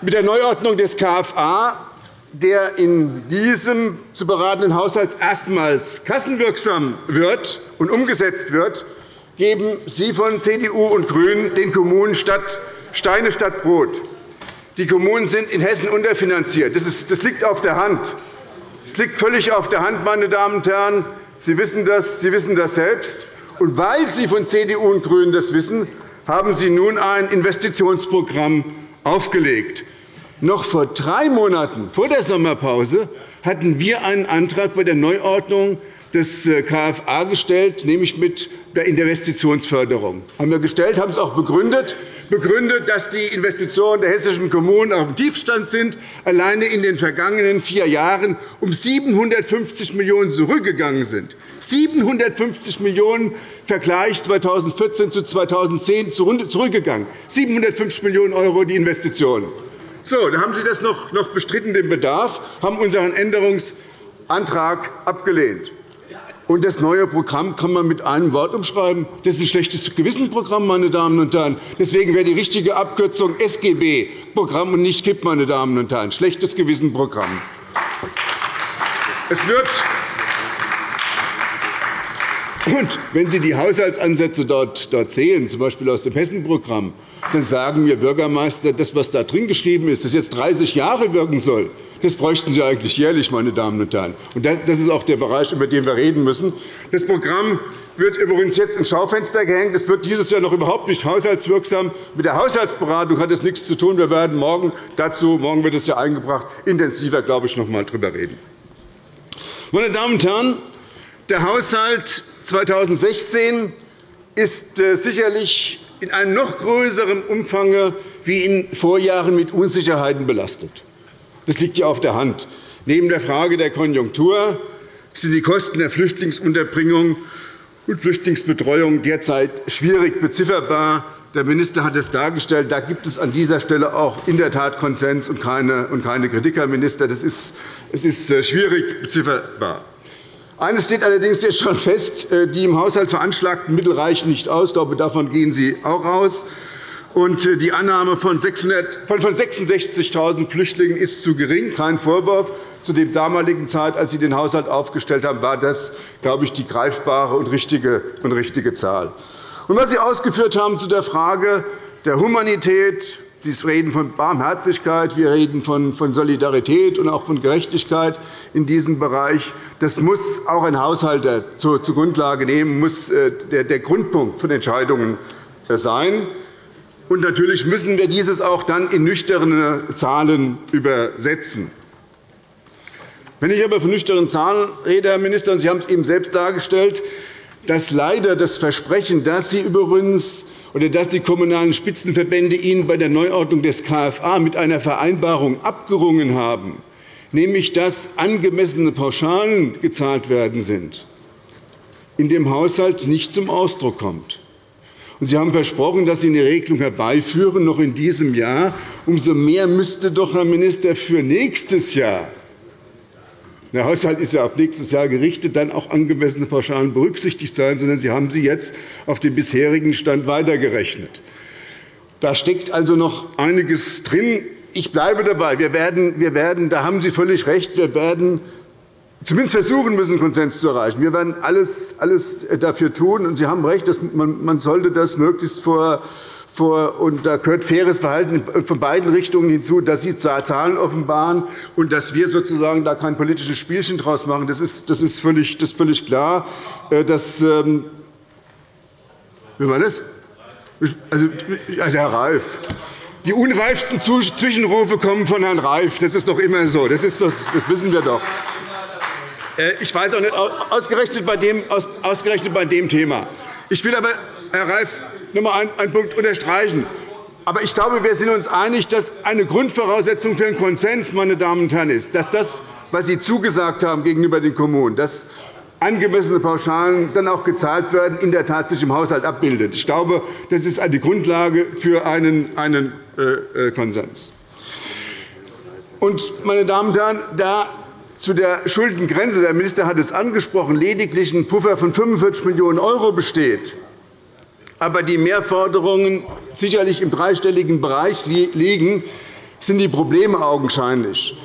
Mit der Neuordnung des KFA der in diesem zu beratenden Haushalt erstmals kassenwirksam wird und umgesetzt wird, geben Sie von CDU und GRÜNEN den Kommunen statt Steine statt Brot. Die Kommunen sind in Hessen unterfinanziert. Das, liegt auf der Hand. Es liegt völlig auf der Hand, meine Damen und Herren. Sie wissen das, Sie wissen das selbst. Und weil Sie von CDU und GRÜNEN das wissen, haben Sie nun ein Investitionsprogramm aufgelegt. Noch vor drei Monaten vor der Sommerpause hatten wir einen Antrag bei der Neuordnung des äh, KFA gestellt, nämlich mit der Investitionsförderung. Haben wir gestellt, haben es auch begründet, begründet, dass die Investitionen der hessischen Kommunen auf dem Tiefstand sind, alleine in den vergangenen vier Jahren um 750 Millionen € zurückgegangen sind. 750 Millionen € Vergleich 2014 zu 2010 zurückgegangen. 750 Millionen € die Investitionen. So, da haben Sie das noch, bestritten, den Bedarf, haben unseren Änderungsantrag abgelehnt. Und das neue Programm kann man mit einem Wort umschreiben. Das ist ein schlechtes Gewissenprogramm, meine Damen und Herren. Deswegen wäre die richtige Abkürzung SGB-Programm und nicht KIP, meine Damen und Herren. Schlechtes Gewissenprogramm. Es wird und wenn Sie die Haushaltsansätze dort, sehen, z. B. aus dem Hessen-Programm, dann sagen mir Bürgermeister, das, was da drin geschrieben ist, das jetzt 30 Jahre wirken soll, das bräuchten Sie eigentlich jährlich, meine Damen und Herren. Und das ist auch der Bereich, über den wir reden müssen. Das Programm wird übrigens jetzt ins Schaufenster gehängt. Es wird dieses Jahr noch überhaupt nicht haushaltswirksam. Mit der Haushaltsberatung hat es nichts zu tun. Wir werden morgen dazu, morgen wird es ja eingebracht, intensiver, glaube ich, noch einmal darüber reden. Meine Damen und Herren, der Haushalt 2016 ist äh, sicherlich in einem noch größeren Umfang wie in Vorjahren mit Unsicherheiten belastet. Das liegt ja auf der Hand. Neben der Frage der Konjunktur sind die Kosten der Flüchtlingsunterbringung und Flüchtlingsbetreuung derzeit schwierig bezifferbar. Der Minister hat es dargestellt. Da gibt es an dieser Stelle auch in der Tat Konsens und keine, Kritik, Herr Minister. Es ist äh, schwierig bezifferbar. Eines steht allerdings jetzt schon fest. Äh, die im Haushalt veranschlagten Mittel reichen nicht aus. Ich glaube, davon gehen Sie auch aus. Äh, die Annahme von 66.000 Flüchtlingen ist zu gering. Kein Vorwurf. Zu der damaligen Zeit, als Sie den Haushalt aufgestellt haben, war das, glaube ich, die greifbare und richtige, und richtige Zahl. Und was Sie ausgeführt haben zu der Frage der Humanität, Sie reden von Barmherzigkeit, wir reden von Solidarität und auch von Gerechtigkeit in diesem Bereich. Das muss auch ein Haushalter zur Grundlage nehmen, muss äh, der Grundpunkt von Entscheidungen äh, sein. Und natürlich müssen wir dieses auch dann in nüchterne Zahlen übersetzen. Wenn ich aber von nüchternen Zahlen rede, Herr Minister, und Sie haben es eben selbst dargestellt, dass leider das Versprechen, das Sie übrigens oder dass die Kommunalen Spitzenverbände Ihnen bei der Neuordnung des KFA mit einer Vereinbarung abgerungen haben, nämlich dass angemessene Pauschalen gezahlt werden sind, in dem Haushalt nicht zum Ausdruck kommt. Sie haben versprochen, dass Sie eine Regelung herbeiführen, noch in diesem Jahr. Umso mehr müsste doch, Herr Minister, für nächstes Jahr der Haushalt ist ja auf nächstes Jahr gerichtet, dann auch angemessene Pauschalen berücksichtigt sein, sondern Sie haben sie jetzt auf den bisherigen Stand weitergerechnet. Da steckt also noch einiges drin. Ich bleibe dabei. Wir werden, wir werden, da haben Sie völlig recht, wir werden zumindest versuchen müssen, Konsens zu erreichen. Wir werden alles, alles dafür tun. Und Sie haben recht, dass man, man sollte das möglichst vor vor, und da gehört faires Verhalten von beiden Richtungen hinzu, dass Sie Zahlen offenbaren und dass wir sozusagen da kein politisches Spielchen daraus machen. Das ist, das ist, völlig, das ist völlig klar. Äh, das, ähm, wie war das? Also, Herr Reif. Die unreifsten Zwischenrufe kommen von Herrn Reif. Das ist doch immer so. Das, ist das, das wissen wir doch. Äh, ich weiß auch nicht, ausgerechnet bei dem, ausgerechnet bei dem Thema. Ich will aber, Herr Reif, noch einmal einen Punkt unterstreichen. Aber ich glaube, wir sind uns einig, dass eine Grundvoraussetzung für einen Konsens meine Damen und Herren, ist, dass das, was Sie zugesagt haben gegenüber den Kommunen, dass angemessene Pauschalen dann auch gezahlt werden, in der Tat sich im Haushalt abbildet. Ich glaube, das ist die Grundlage für einen, einen äh, äh, Konsens. Und, meine Damen und Herren, da zu der Schuldengrenze, der Minister hat es angesprochen, lediglich ein Puffer von 45 Millionen € besteht, aber die Mehrforderungen sicherlich im dreistelligen Bereich liegen, sind die Probleme augenscheinlich.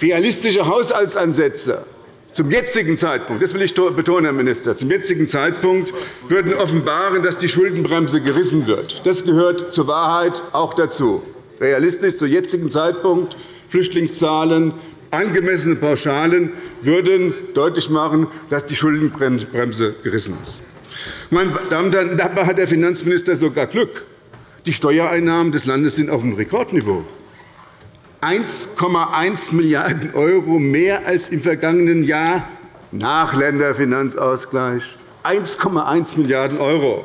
Realistische Haushaltsansätze zum jetzigen Zeitpunkt, das will ich betonen, Herr Minister, zum jetzigen Zeitpunkt würden offenbaren, dass die Schuldenbremse gerissen wird. Das gehört zur Wahrheit auch dazu. Realistisch zum jetzigen Zeitpunkt Flüchtlingszahlen, angemessene Pauschalen würden deutlich machen, dass die Schuldenbremse gerissen ist. Meine Damen und Herren, dabei hat der Finanzminister sogar Glück. Die Steuereinnahmen des Landes sind auf einem Rekordniveau. 1,1 Milliarden € mehr als im vergangenen Jahr nach Länderfinanzausgleich. 1,1 Milliarden €.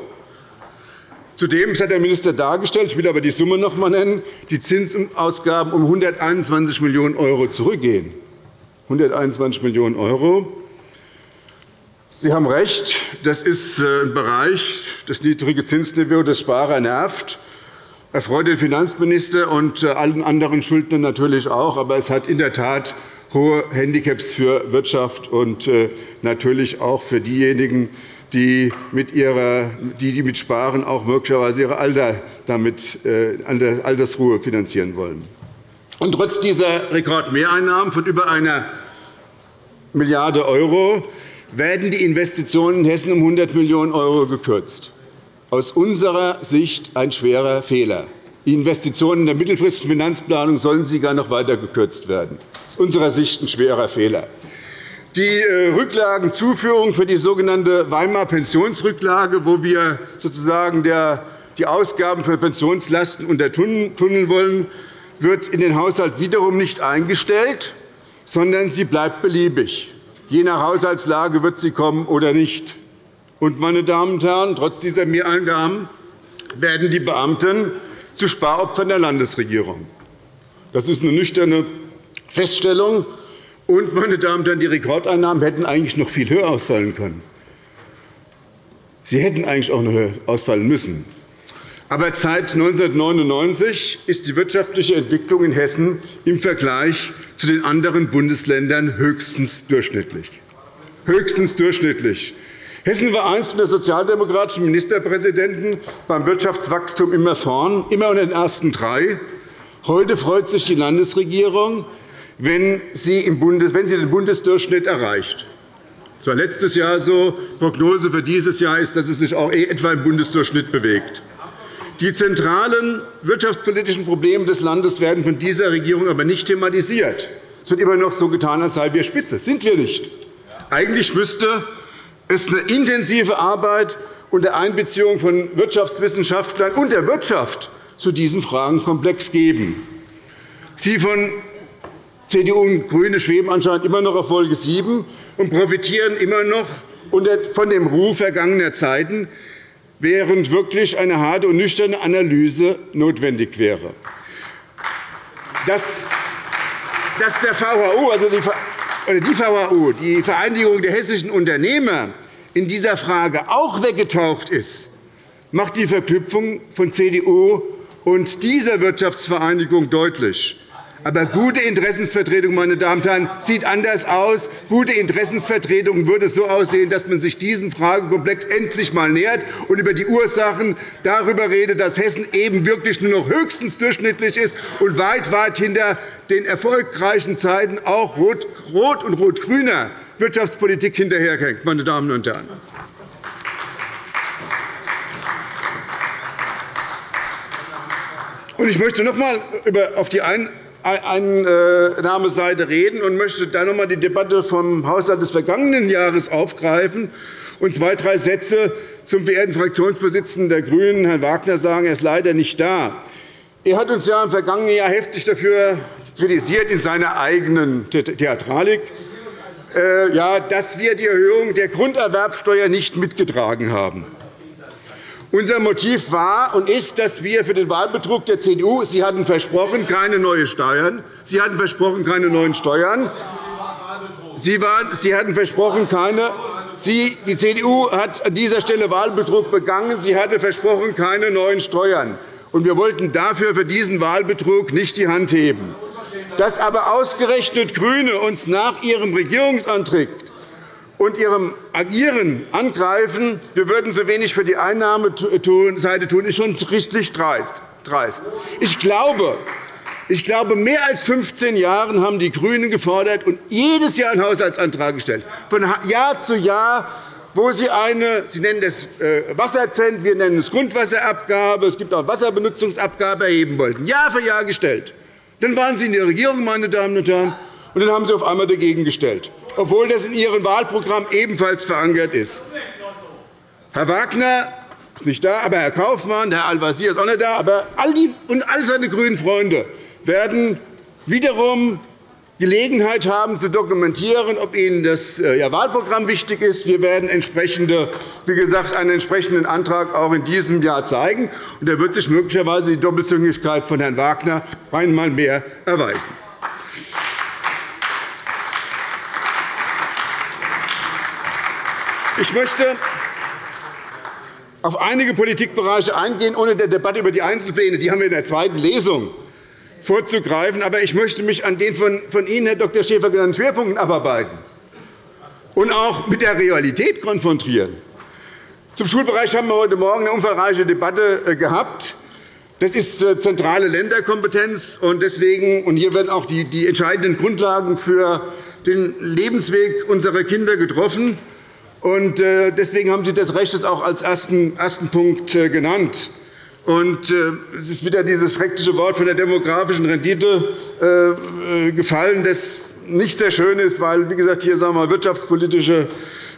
Zudem hat der Minister dargestellt, ich will aber die Summe noch einmal nennen, die Zinsausgaben um 121 Millionen € zurückgehen. 121 Millionen €. Sie haben recht, das ist äh, ein Bereich, das niedrige Zinsniveau des Sparer nervt. Erfreut den Finanzminister und äh, allen anderen Schuldnern natürlich auch. Aber es hat in der Tat hohe Handicaps für Wirtschaft und äh, natürlich auch für diejenigen, die mit, ihrer, die, mit Sparen auch möglicherweise ihre Alter damit, Altersruhe finanzieren wollen. Und trotz dieser Rekordmehreinnahmen von über einer Milliarde € werden die Investitionen in Hessen um 100 Millionen € gekürzt. Aus unserer Sicht ein schwerer Fehler. Die Investitionen in der mittelfristigen Finanzplanung sollen sogar noch weiter gekürzt werden. Aus unserer Sicht ein schwerer Fehler. Die äh, Rücklagenzuführung für die sogenannte Weimar Pensionsrücklage, wo wir sozusagen die Ausgaben für Pensionslasten untertunneln wollen, wird in den Haushalt wiederum nicht eingestellt, sondern sie bleibt beliebig. Je nach Haushaltslage wird sie kommen oder nicht. Und, meine Damen und Herren, trotz dieser Mehreingaben werden die Beamten zu Sparopfern der Landesregierung. Das ist eine nüchterne Feststellung. Und, meine Damen und Herren, die Rekordeinnahmen hätten eigentlich noch viel höher ausfallen können. Sie hätten eigentlich auch noch höher ausfallen müssen. Aber seit 1999 ist die wirtschaftliche Entwicklung in Hessen im Vergleich zu den anderen Bundesländern höchstens durchschnittlich. Höchstens durchschnittlich. Hessen war einst der sozialdemokratischen Ministerpräsidenten beim Wirtschaftswachstum immer vorn, immer unter den ersten drei. Heute freut sich die Landesregierung, wenn sie, den Bundesdurchschnitt erreicht. Das war letztes Jahr so. Die Prognose für dieses Jahr ist, dass es sich auch etwa im Bundesdurchschnitt bewegt. Die zentralen wirtschaftspolitischen Probleme des Landes werden von dieser Regierung aber nicht thematisiert. Es wird immer noch so getan, als seien wir Spitze. Das sind wir nicht. Eigentlich müsste es eine intensive Arbeit unter Einbeziehung von Wirtschaftswissenschaftlern und der Wirtschaft zu diesem Fragenkomplex geben. Sie von CDU und GRÜNE schweben anscheinend immer noch auf Folge 7 und profitieren immer noch von dem Ruf vergangener Zeiten, während wirklich eine harte und nüchterne Analyse notwendig wäre. Dass der VHU, also die VHU, die Vereinigung der hessischen Unternehmer, in dieser Frage auch weggetaucht ist, macht die Verknüpfung von CDU und dieser Wirtschaftsvereinigung deutlich. Aber gute Interessensvertretung meine Damen und Herren, sieht anders aus. Gute Interessensvertretung würde so aussehen, dass man sich diesem Fragekomplex endlich einmal nähert und über die Ursachen darüber redet, dass Hessen eben wirklich nur noch höchstens durchschnittlich ist und weit, weit hinter den erfolgreichen Zeiten auch rot, rot und rot-grüner Wirtschaftspolitik hinterherhängt. Meine Damen und Herren. Ich möchte noch einmal auf die Einnahmeseite reden und möchte dann noch einmal die Debatte vom Haushalt des vergangenen Jahres aufgreifen und zwei, drei Sätze zum verehrten Fraktionsvorsitzenden der GRÜNEN, Herrn Wagner, sagen. Er ist leider nicht da. Er hat uns ja im vergangenen Jahr heftig dafür kritisiert, in seiner eigenen Theatralik, äh, dass wir die Erhöhung der Grunderwerbsteuer nicht mitgetragen haben. Unser Motiv war und ist, dass wir für den Wahlbetrug der CDU Sie hatten versprochen, keine neuen Steuern. Sie hatten versprochen, keine neuen Steuern. Sie, waren, Sie hatten versprochen, keine Sie, die CDU hat an dieser Stelle Wahlbetrug begangen. Sie hatte versprochen, keine neuen Steuern. Und wir wollten dafür für diesen Wahlbetrug nicht die Hand heben. Dass aber ausgerechnet GRÜNE uns nach ihrem Regierungsantritt und ihrem Agieren angreifen, wir würden so wenig für die Einnahmeseite tun, ist schon richtig dreist. Ich glaube, ich glaube, mehr als 15 Jahre haben die GRÜNEN gefordert und jedes Jahr einen Haushaltsantrag gestellt, von Jahr zu Jahr, wo sie eine, Sie nennen das äh, Wasserzent, wir nennen es Grundwasserabgabe, es gibt auch Wasserbenutzungsabgabe erheben wollten, Jahr für Jahr gestellt. Dann waren Sie in der Regierung, meine Damen und Herren, und dann haben Sie auf einmal dagegen gestellt, obwohl das in Ihrem Wahlprogramm ebenfalls verankert ist. Herr Wagner ist nicht da, aber Herr Kaufmann, Herr Al-Wazir ist auch nicht da, aber all die und all seine grünen Freunde werden wiederum Gelegenheit haben, zu dokumentieren, ob Ihnen das äh, Wahlprogramm wichtig ist. Wir werden entsprechende, wie gesagt, einen entsprechenden Antrag auch in diesem Jahr zeigen. Und da wird sich möglicherweise die Doppelzüngigkeit von Herrn Wagner einmal mehr erweisen. Ich möchte auf einige Politikbereiche eingehen, ohne der Debatte über die Einzelpläne. Die haben wir in der zweiten Lesung vorzugreifen. Aber ich möchte mich an den von Ihnen, Herr Dr. Schäfer, genannten Schwerpunkten abarbeiten und auch mit der Realität konfrontieren. Zum Schulbereich haben wir heute Morgen eine umfangreiche Debatte äh, gehabt. Das ist äh, zentrale Länderkompetenz. und deswegen, und Hier werden auch die, die entscheidenden Grundlagen für den Lebensweg unserer Kinder getroffen. Und äh, deswegen haben Sie das Recht auch als ersten, Punkt genannt. Und es ist wieder dieses schreckliche Wort von der demografischen Rendite gefallen, das nicht sehr schön ist, weil, wie gesagt, hier sagen wir, wirtschaftspolitische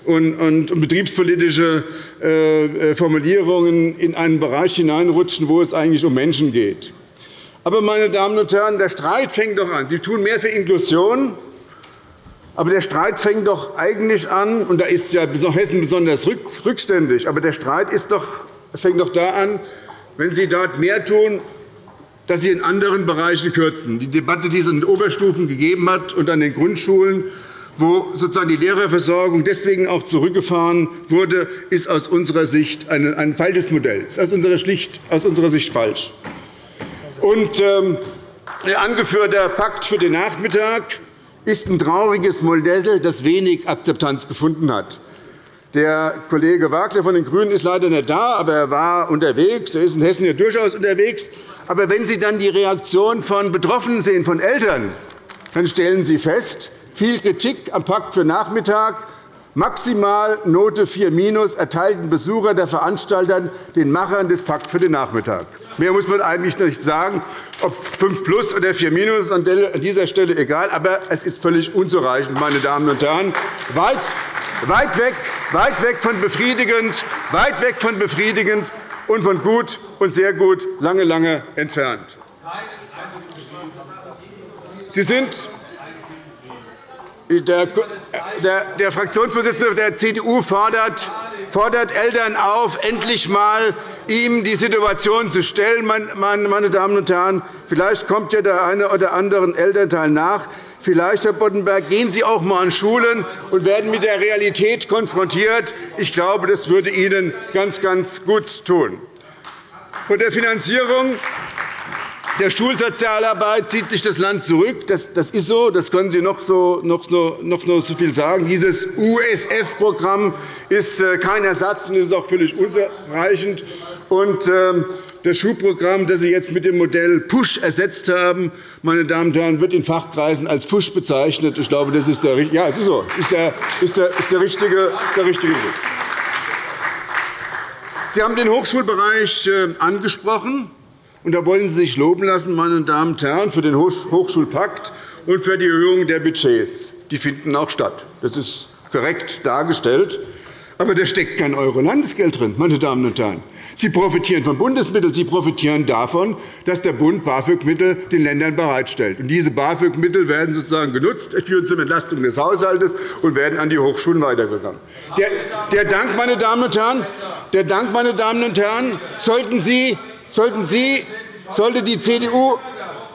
und, betriebspolitische äh, Formulierungen in einen Bereich hineinrutschen, wo es eigentlich um Menschen geht. Aber, meine Damen und Herren, der Streit fängt doch an. Sie tun mehr für Inklusion, aber der Streit fängt doch eigentlich an, und da ist ja Hessen besonders rückständig, aber der Streit ist doch, fängt doch da an, wenn Sie dort mehr tun, dass Sie in anderen Bereichen kürzen. Die Debatte, die es an den Oberstufen gegeben hat und an den Grundschulen, wo sozusagen die Lehrerversorgung deswegen auch zurückgefahren wurde, ist aus unserer Sicht ein falsches Modell. Das ist aus unserer, schlicht, aus unserer Sicht falsch. Und, ähm, der angeführte Pakt für den Nachmittag ist ein trauriges Modell, das wenig Akzeptanz gefunden hat. Der Kollege Wagner von den GRÜNEN ist leider nicht da, aber er war unterwegs. Er ist in Hessen ja durchaus unterwegs. Aber wenn Sie dann die Reaktion von Betroffenen sehen, von Eltern, dann stellen Sie fest, viel Kritik am Pakt für Nachmittag, maximal Note 4 erteilten Besucher der Veranstalter den Machern des Pakts für den Nachmittag. Mehr muss man eigentlich nicht sagen, ob 5 plus oder 4 ist an dieser Stelle egal, aber es ist völlig unzureichend, meine Damen und Herren. Weit, weit, weg, weit weg von befriedigend, weit weg von befriedigend und von gut und sehr gut lange, lange entfernt. Sie sind der, der, der Fraktionsvorsitzende der CDU fordert, fordert Eltern auf, endlich einmal ihm die Situation zu stellen. Meine Damen und Herren, vielleicht kommt ja der eine oder andere Elternteil nach. Vielleicht, Herr Boddenberg, gehen Sie auch einmal an Schulen und werden mit der Realität konfrontiert. Ich glaube, das würde Ihnen ganz, ganz gut tun. Von der Finanzierung der Schulsozialarbeit zieht sich das Land zurück. Das, ist so. Das können Sie noch so, noch, noch, so viel sagen. Dieses USF-Programm ist äh, kein Ersatz und ist auch völlig unzureichend. Und, ähm, das Schulprogramm, das Sie jetzt mit dem Modell PUSH ersetzt haben, meine Damen und Herren, wird in Fachkreisen als PUSH bezeichnet. Ich glaube, das ist der, ja, es ist so. Ist der, ist der, ist der, richtige, der richtige Weg. Sie haben den Hochschulbereich äh, angesprochen. Und da wollen Sie sich loben lassen, meine Damen und Herren, für den Hochschulpakt und für die Erhöhung der Budgets. Die finden auch statt. Das ist korrekt dargestellt. Aber da steckt kein Euro Landesgeld drin, meine Damen und Herren. Sie profitieren von Bundesmitteln. Sie profitieren davon, dass der Bund BAföG-Mittel den Ländern bereitstellt. Und diese BAföG-Mittel werden sozusagen genutzt, führen zur Entlastung des Haushalts und werden an die Hochschulen weitergegangen. Der, der Dank, meine Damen und Herren, der Dank, meine Damen und Herren, sollten Sie sollten Sie, sollte die CDU,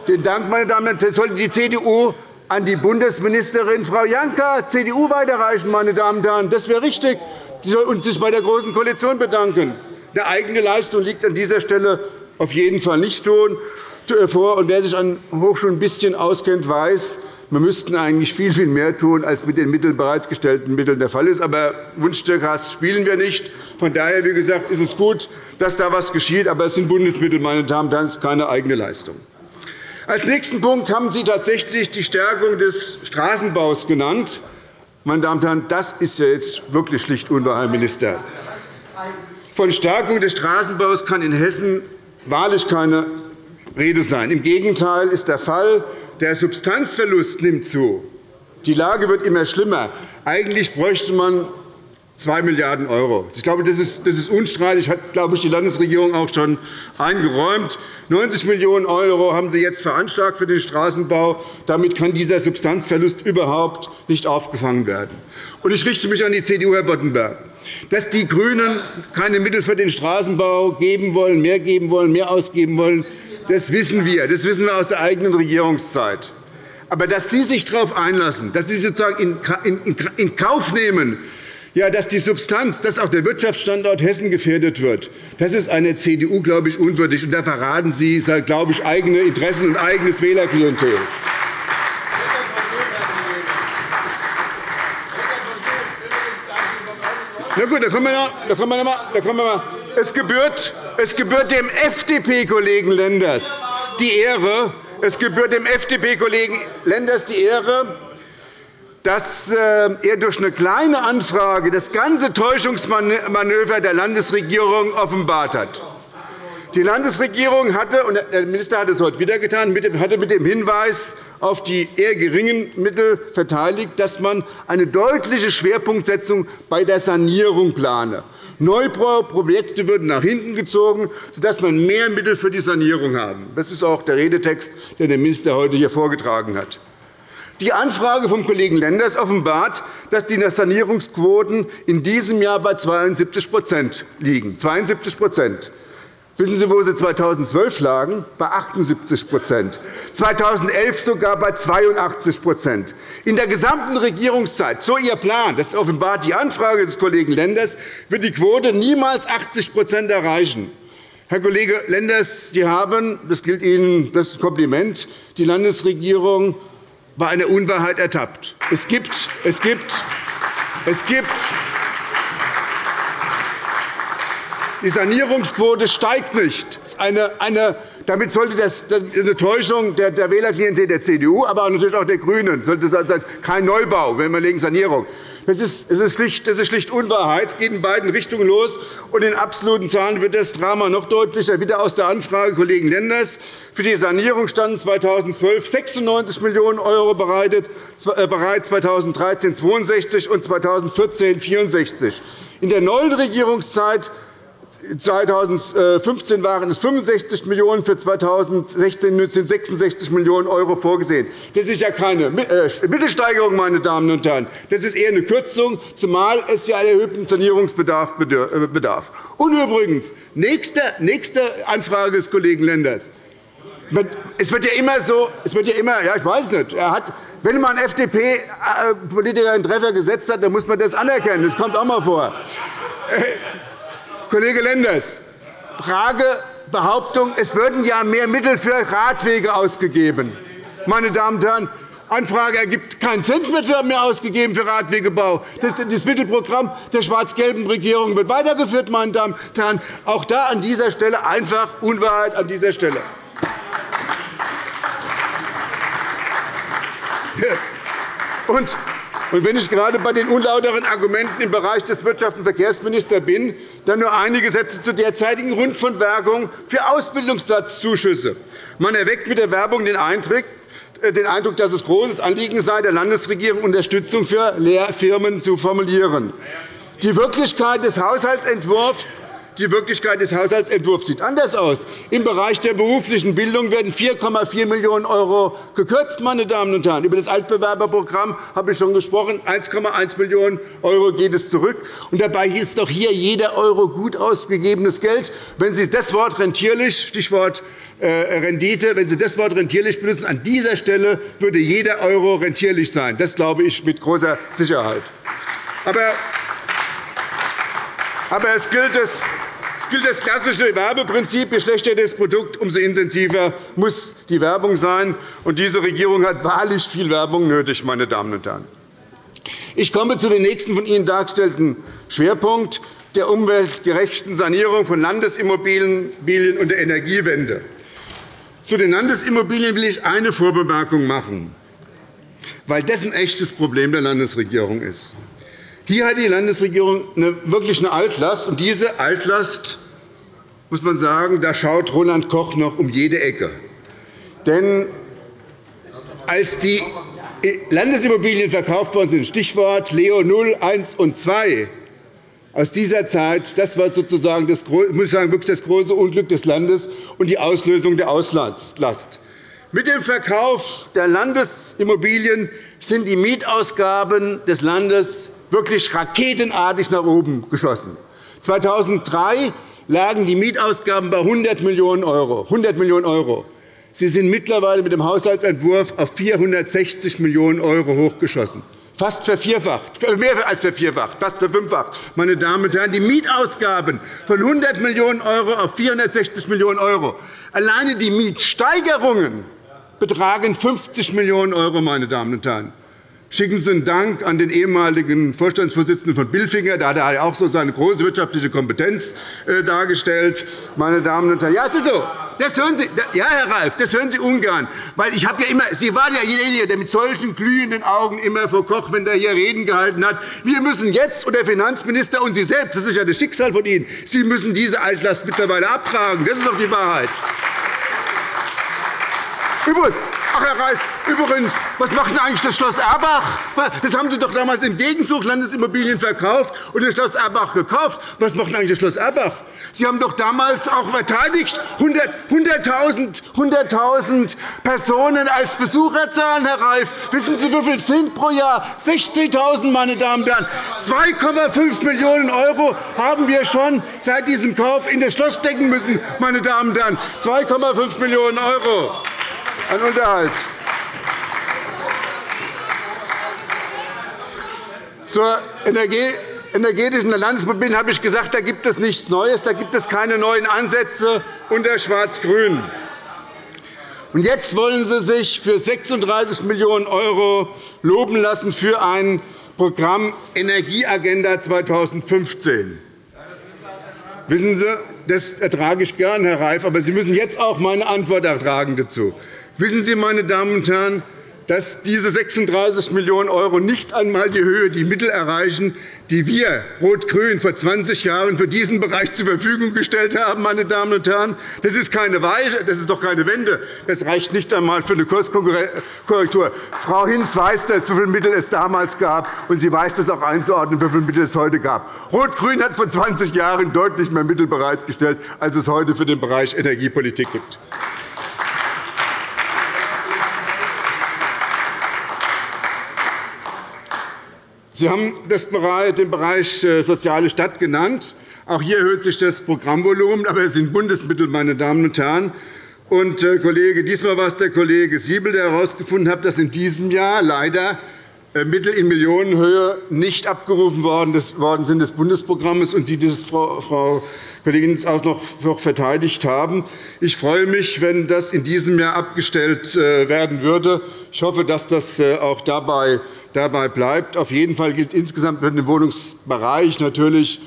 den Dank, meine Damen und Herren, sollte die CDU an die Bundesministerin Frau Janka, CDU, weiterreichen. Meine Damen und Herren. Das wäre richtig. Soll sich bei der Großen Koalition bedanken. Eine eigene Leistung liegt an dieser Stelle auf jeden Fall nicht vor. Und wer sich an Hochschulen ein bisschen auskennt, weiß, wir müssten eigentlich viel, viel mehr tun, als mit den Mitteln bereitgestellten Mitteln der Fall ist. Aber Wunschstückhaft spielen wir nicht. Von daher wie gesagt, ist es gut, dass da etwas geschieht. Aber es sind Bundesmittel, meine Damen und Herren, es ist keine eigene Leistung. Als nächsten Punkt haben Sie tatsächlich die Stärkung des Straßenbaus genannt. Meine Damen und Herren, das ist ja jetzt wirklich schlicht unwahr, Herr Minister. Von Stärkung des Straßenbaus kann in Hessen wahrlich keine Rede sein. Im Gegenteil ist der Fall, der Substanzverlust nimmt zu. Die Lage wird immer schlimmer. Eigentlich bräuchte man 2 Milliarden €. Ich glaube, das ist, das ist unstreitig. Das hat glaube ich, die Landesregierung auch schon eingeräumt. 90 Millionen € haben Sie jetzt veranschlagt für den Straßenbau. Damit kann dieser Substanzverlust überhaupt nicht aufgefangen werden. Ich richte mich an die CDU, Herr Boddenberg. Dass die GRÜNEN keine Mittel für den Straßenbau geben wollen, mehr geben wollen, mehr ausgeben wollen, das wissen wir. Das wissen wir aus der eigenen Regierungszeit. Aber dass Sie sich darauf einlassen, dass Sie sozusagen in Kauf nehmen, Ja, dass die Substanz, dass auch der Wirtschaftsstandort Hessen gefährdet wird, das ist einer CDU, glaube ich, unwürdig. Und da verraten Sie, glaube ich, eigene Interessen und eigenes Wählerklientel. Na gut, da kommen wir noch, da kommen wir noch da kommen wir mal. Es gebührt, es gebührt dem FDP-Kollegen Lenders die Ehre, es gebührt dem FDP-Kollegen Lenders die Ehre, dass äh, er durch eine kleine Anfrage das ganze Täuschungsmanöver der Landesregierung offenbart hat. Die Landesregierung hatte, und der Minister hat es heute wieder getan, hatte mit dem Hinweis auf die eher geringen Mittel verteidigt, dass man eine deutliche Schwerpunktsetzung bei der Sanierung plane. Neubauprojekte würden nach hinten gezogen, sodass man mehr Mittel für die Sanierung haben. Das ist auch der Redetext, den der Minister heute hier vorgetragen hat. Die Anfrage vom Kollegen Lenders offenbart, dass die Sanierungsquoten in diesem Jahr bei 72% liegen. 72% Wissen Sie, wo sie 2012 lagen? Bei 78% 2011 sogar bei 82% In der gesamten Regierungszeit, so Ihr Plan, das offenbart die Anfrage des Kollegen Lenders, wird die Quote niemals 80% erreichen. Herr Kollege Lenders, Sie haben, das gilt Ihnen das Kompliment, die Landesregierung bei einer Unwahrheit ertappt. Es gibt, es gibt, es gibt die Sanierungsquote steigt nicht. Eine, eine, damit sollte das eine Täuschung der, der Wählerklientel der CDU, aber natürlich auch der GRÜNEN. Sollte sein, kein Neubau, wenn wir legen Sanierung. Das ist, das, ist schlicht, das ist schlicht Unwahrheit. Es geht in beiden Richtungen los. Und in absoluten Zahlen wird das Drama noch deutlicher. Wieder aus der Anfrage Kollegen Lenders. Für die Sanierung standen 2012 96 Millionen € bereit, 2013 62 und 2014 64. In der neuen Regierungszeit 2015 waren es 65 Millionen €, für 2016 sind 66 Millionen € vorgesehen. Das ist ja keine äh, Mittelsteigerung, meine Damen und Herren. Das ist eher eine Kürzung, zumal es ja einen erhöhten Sanierungsbedarf äh, bedarf. Und übrigens, nächste, Anfrage des Kollegen Lenders. Es wird ja immer so, es wird ja immer, ja, ich weiß nicht, er hat, wenn man FDP-Politiker einen Treffer gesetzt hat, dann muss man das anerkennen. Das kommt auch einmal vor. Kollege Lenders, Frage, Behauptung, es würden ja mehr Mittel für Radwege ausgegeben. Meine Damen und Herren, Anfrage ergibt keinen Cent mehr ausgegeben für Radwegebau. Das Mittelprogramm der schwarz-gelben Regierung wird weitergeführt. Meine Damen und Herren. Auch da an dieser Stelle einfach Unwahrheit an dieser Stelle. Und wenn ich gerade bei den unlauteren Argumenten im Bereich des Wirtschafts- und Verkehrsministers bin, dann nur einige Sätze zur derzeitigen Rundfunkwerbung für Ausbildungsplatzzuschüsse. Man erweckt mit der Werbung den Eindruck, äh, den Eindruck, dass es großes Anliegen sei, der Landesregierung Unterstützung für Lehrfirmen zu formulieren. Die Wirklichkeit des Haushaltsentwurfs die Wirklichkeit des Haushaltsentwurfs sieht anders aus. Im Bereich der beruflichen Bildung werden 4,4 Millionen € gekürzt. Meine Damen und Herren. Über das Altbewerberprogramm habe ich schon gesprochen. 1,1 Millionen € geht es zurück. Und dabei ist doch hier jeder Euro gut ausgegebenes Geld. Wenn Sie das Wort rentierlich, Stichwort äh, Rendite, wenn Sie das Wort rentierlich benutzen, an dieser Stelle würde jeder Euro rentierlich sein. Das glaube ich mit großer Sicherheit. Aber aber es gilt es gilt das klassische Werbeprinzip. Je schlechter das Produkt, umso intensiver muss die Werbung sein. Und diese Regierung hat wahrlich viel Werbung nötig. Meine Damen und Herren. Ich komme zu dem nächsten von Ihnen dargestellten Schwerpunkt der umweltgerechten Sanierung von Landesimmobilien und der Energiewende. Zu den Landesimmobilien will ich eine Vorbemerkung machen, weil das ein echtes Problem der Landesregierung ist. Hier hat die Landesregierung wirklich eine Altlast. Und diese Altlast, muss man sagen, da schaut Roland Koch noch um jede Ecke. Denn als die Landesimmobilien verkauft worden sind, Stichwort Leo 0, 1 und 2, aus dieser Zeit, das war sozusagen das, muss ich sagen, wirklich das große Unglück des Landes und die Auslösung der Auslandslast. Mit dem Verkauf der Landesimmobilien sind die Mietausgaben des Landes wirklich raketenartig nach oben geschossen. 2003 lagen die Mietausgaben bei 100 Millionen €. 100 Millionen €. Sie sind mittlerweile mit dem Haushaltsentwurf auf 460 Millionen € hochgeschossen. fast vervierfacht, mehr als vervierfacht, fast verfünffacht. Meine Damen und Herren, die Mietausgaben von 100 Millionen € auf 460 Millionen €. Alleine die Mietsteigerungen betragen 50 Millionen €. Meine Damen und Herren. Schicken Sie einen Dank an den ehemaligen Vorstandsvorsitzenden von Bilfinger. Da hat er auch so seine große wirtschaftliche Kompetenz äh, dargestellt. Meine Damen und Herren, ja, es ist so. Das hören Sie, ja, Herr Reif, das hören Sie ungern. Weil ich ja immer, Sie waren ja derjenige, der mit solchen glühenden Augen immer vor Koch, wenn er hier Reden gehalten hat, wir müssen jetzt, und der Finanzminister und Sie selbst, das ist ja das Schicksal von Ihnen, Sie müssen diese Altlast mittlerweile abtragen. Das ist doch die Wahrheit. Übrigens, Ach, Herr Reif, übrigens, was macht denn eigentlich das Schloss Erbach? Das haben Sie doch damals im Gegenzug Landesimmobilien verkauft und das Schloss Erbach gekauft. Was macht denn eigentlich das Schloss Erbach? Sie haben doch damals auch verteidigt 100.000 100 Personen als Besucherzahlen, Herr Reif. Wissen Sie, wie viel es sind pro Jahr? 60.000, meine Damen und Herren. 2,5 Millionen € haben wir schon seit diesem Kauf in das Schloss stecken müssen, meine Damen und Herren. 2,5 Millionen € an Unterhalt. Zur energetischen Landesmobilität habe ich gesagt, da gibt es nichts Neues, da gibt es keine neuen Ansätze unter Schwarz-Grün. Jetzt wollen Sie sich für 36 Millionen € loben lassen für ein Programm Energieagenda 2015. Wissen Sie, das ertrage ich gern, Herr Reif, aber Sie müssen jetzt auch meine Antwort ertragen dazu. Wissen Sie, meine Damen und Herren, dass diese 36 Millionen € nicht einmal die Höhe, die Mittel erreichen, die wir Rot-Grün vor 20 Jahren für diesen Bereich zur Verfügung gestellt haben. Meine Damen und Herren. Das ist, keine Weile, das ist doch keine Wende. Das reicht nicht einmal für eine Kurskorrektur. Frau Hinz weiß das, wie viele Mittel es damals gab, und sie weiß das auch einzuordnen, wie viele Mittel es heute gab. Rot-Grün hat vor 20 Jahren deutlich mehr Mittel bereitgestellt, als es heute für den Bereich Energiepolitik gibt. Sie haben den Bereich äh, Soziale Stadt genannt. Auch hier erhöht sich das Programmvolumen, aber es sind Bundesmittel, meine Damen und Herren. Und, äh, Kollege, diesmal war es der Kollege Siebel, der herausgefunden hat, dass in diesem Jahr leider äh, Mittel in Millionenhöhe nicht abgerufen worden sind des Bundesprogramms und Sie das, Frau Kollegin, auch noch verteidigt haben. Ich freue mich, wenn das in diesem Jahr abgestellt werden würde. Ich hoffe, dass das auch dabei dabei bleibt. Auf jeden Fall gilt insgesamt für den Wohnungsbereich natürlich,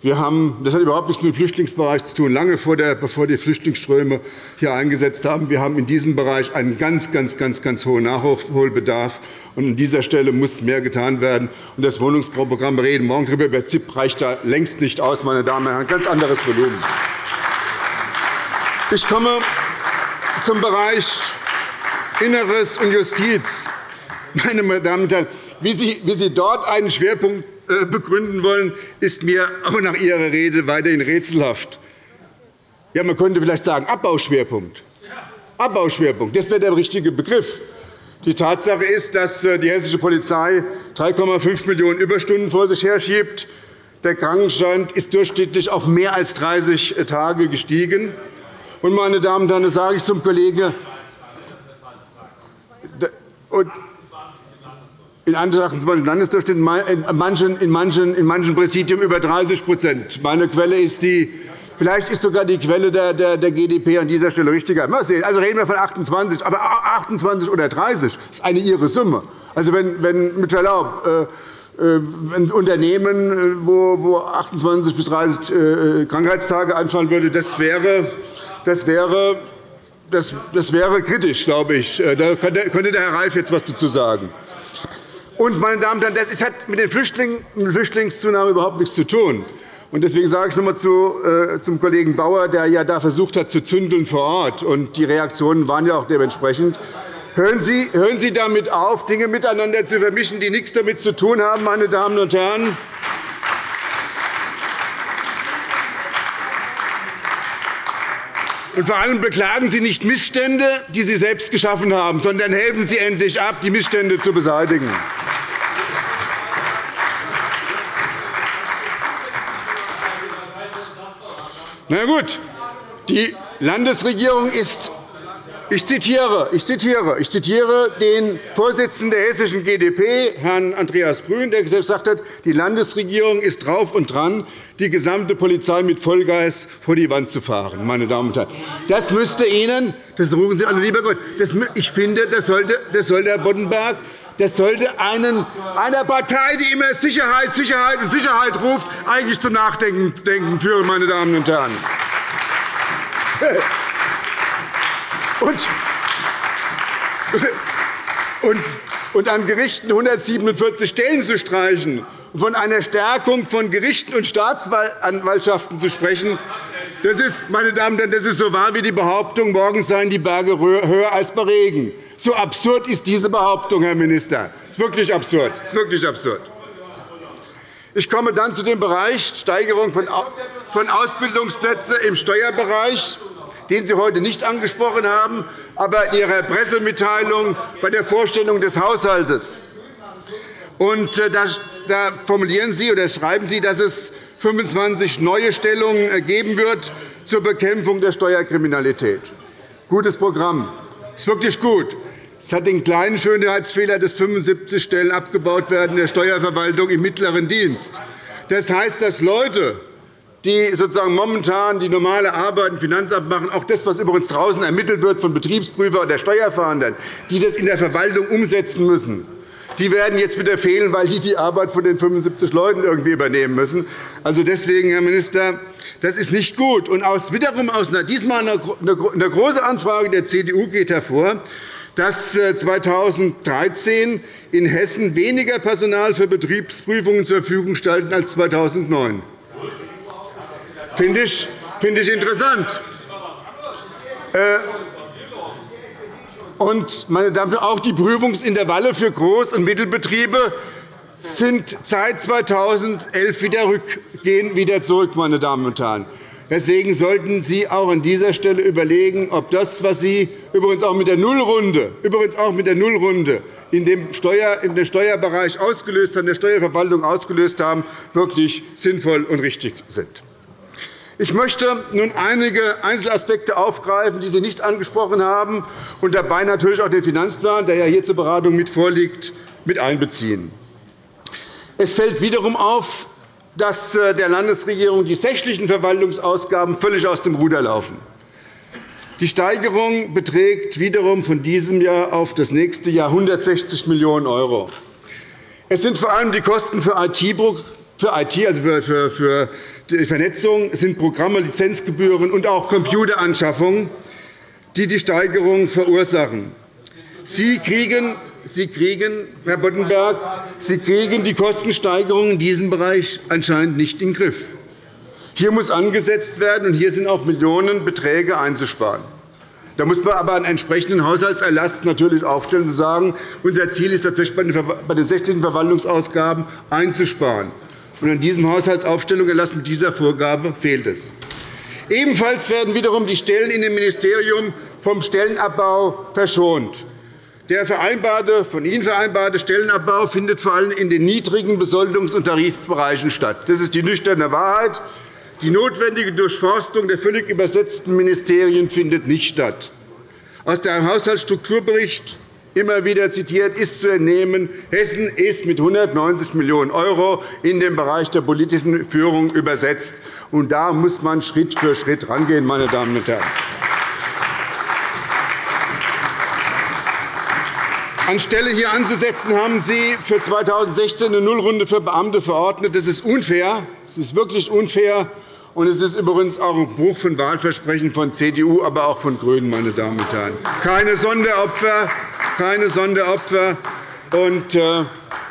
wir haben, das hat überhaupt nichts mit dem Flüchtlingsbereich zu tun, lange vor der, bevor die Flüchtlingsströme hier eingesetzt haben. Wir haben in diesem Bereich einen ganz, ganz, ganz, ganz hohen Nachholbedarf. Und an dieser Stelle muss mehr getan werden. Und das Wohnungsbauprogramm wir reden morgen darüber, über ZIP reicht da längst nicht aus, meine Damen und Herren. Ganz anderes Volumen. Ich komme zum Bereich Inneres und Justiz. Meine Damen und Herren, wie Sie, wie Sie dort einen Schwerpunkt äh, begründen wollen, ist mir auch nach Ihrer Rede weiterhin rätselhaft. Ja, man könnte vielleicht sagen Abbauschwerpunkt. Abbauschwerpunkt, das wäre der richtige Begriff. Die Tatsache ist, dass äh, die hessische Polizei 3,5 Millionen Überstunden vor sich herschiebt. Der Krankenstand ist durchschnittlich auf mehr als 30 Tage gestiegen. Und, meine Damen und Herren, das sage ich zum Kollegen. In anderen in manchen, in manchen, in manchen Präsidien über 30% Meine Quelle ist die Vielleicht ist sogar die Quelle der, der, der GdP an dieser Stelle richtiger. Mal sehen. Also reden wir von 28, aber 28 oder 30 ist eine ihre Summe. Also wenn, wenn mit Verlaub äh, äh ein Unternehmen, äh, wo, wo 28 bis 30 äh, Krankheitstage anfallen würde, das wäre, das wäre das, das wäre kritisch, glaube ich. Da könnte der Herr Reif jetzt etwas dazu sagen. Und, meine Damen und Herren, das hat mit, den Flüchtlingen, mit Flüchtlingszunahme überhaupt nichts zu tun. Deswegen sage ich noch einmal äh, zum Kollegen Bauer, der ja da versucht hat, zu zündeln vor Ort. Und die Reaktionen waren ja auch dementsprechend. Hören Sie, hören Sie damit auf, Dinge miteinander zu vermischen, die nichts damit zu tun haben, meine Damen und Herren. Und vor allem beklagen Sie nicht Missstände, die Sie selbst geschaffen haben, sondern helfen Sie endlich ab, die Missstände zu beseitigen. Na gut, die Landesregierung ist Ich zitiere, ich, zitiere, ich zitiere den Vorsitzenden der hessischen GdP, Herrn Andreas Grün, der gesagt hat, die Landesregierung ist drauf und dran, die gesamte Polizei mit Vollgas vor die Wand zu fahren. Meine Damen und Herren. Das müsste Ihnen, das rufen Sie alle, lieber Gott, das, ich finde, das sollte, das sollte Herr Boddenberg das sollte einen, einer Partei, die immer Sicherheit, Sicherheit und Sicherheit ruft, eigentlich zum Nachdenken führen, meine Damen und Herren. Und, und, an Gerichten 147 Stellen zu streichen und von einer Stärkung von Gerichten und Staatsanwaltschaften zu sprechen, das ist, meine Damen und Herren, das ist so wahr wie die Behauptung, morgen seien die Berge höher als bei Regen. So absurd ist diese Behauptung, Herr Minister. Das ist wirklich absurd. Das ist wirklich absurd. Ich komme dann zu dem Bereich Steigerung von Ausbildungsplätzen im Steuerbereich den Sie heute nicht angesprochen haben, aber in Ihrer Pressemitteilung bei der Vorstellung des Haushalts. Und äh, da formulieren Sie oder schreiben Sie, dass es 25 neue Stellungen geben wird zur Bekämpfung der Steuerkriminalität. Gutes Programm. Das ist wirklich gut. Es hat den kleinen Schönheitsfehler, dass 75 Stellen abgebaut werden in der Steuerverwaltung im mittleren Dienst. Das heißt, dass Leute, die sozusagen momentan die normale Arbeit im Finanzamt machen, auch das, was übrigens draußen ermittelt wird von Betriebsprüfern oder Steuerfahndern, die das in der Verwaltung umsetzen müssen, die werden jetzt wieder fehlen, weil die die Arbeit von den 75 Leuten irgendwie übernehmen müssen. Also deswegen, Herr Minister, das ist nicht gut. Und aus, wiederum aus einer, diesmal eine, große Anfrage der CDU geht hervor, dass 2013 äh, in Hessen weniger Personal für Betriebsprüfungen zur Verfügung standen als 2009. Finde ich, finde ich interessant. Äh, und, meine Damen und Herren, auch die Prüfungsintervalle für Groß- und Mittelbetriebe sind seit 2011 wieder, gehen wieder zurück. Meine Damen und Herren. Deswegen sollten Sie auch an dieser Stelle überlegen, ob das, was Sie übrigens auch mit der Nullrunde, übrigens auch mit der Nullrunde in dem Steuer, in Steuerbereich ausgelöst haben, der Steuerverwaltung ausgelöst haben, wirklich sinnvoll und richtig sind. Ich möchte nun einige Einzelaspekte aufgreifen, die Sie nicht angesprochen haben, und dabei natürlich auch den Finanzplan, der ja hier zur Beratung mit vorliegt, mit einbeziehen. Es fällt wiederum auf, dass äh, der Landesregierung die sächlichen Verwaltungsausgaben völlig aus dem Ruder laufen. Die Steigerung beträgt wiederum von diesem Jahr auf das nächste Jahr 160 Millionen €. Es sind vor allem die Kosten für IT, also für die Vernetzung sind Programme, Lizenzgebühren und auch Computeranschaffungen, die die Steigerung verursachen. Sie kriegen, Sie kriegen, Herr Boddenberg, Sie kriegen die Kostensteigerung in diesem Bereich anscheinend nicht in den Griff. Hier muss angesetzt werden, und hier sind auch Millionenbeträge einzusparen. Da muss man aber einen entsprechenden Haushaltserlass natürlich aufstellen und sagen, unser Ziel ist tatsächlich bei den 16 Verwaltungsausgaben einzusparen. Und an diesem Haushaltsaufstellung erlassen mit dieser Vorgabe fehlt es. Ebenfalls werden wiederum die Stellen in dem Ministerium vom Stellenabbau verschont. Der vereinbarte, von Ihnen vereinbarte Stellenabbau findet vor allem in den niedrigen Besoldungs- und Tarifbereichen statt. Das ist die nüchterne Wahrheit. Die notwendige Durchforstung der völlig übersetzten Ministerien findet nicht statt. Aus dem Haushaltsstrukturbericht immer wieder zitiert, ist zu entnehmen, Hessen ist mit 190 Millionen € in den Bereich der politischen Führung übersetzt. Und da muss man Schritt für Schritt rangehen, meine Damen und Herren. Anstelle hier anzusetzen, haben Sie für 2016 eine Nullrunde für Beamte verordnet. Das ist unfair. Das ist wirklich unfair. Und es ist übrigens auch ein Bruch von Wahlversprechen von CDU, aber auch von GRÜNEN. Meine Damen und Herren. Keine Sonderopfer, keine Sonderopfer. Und, äh,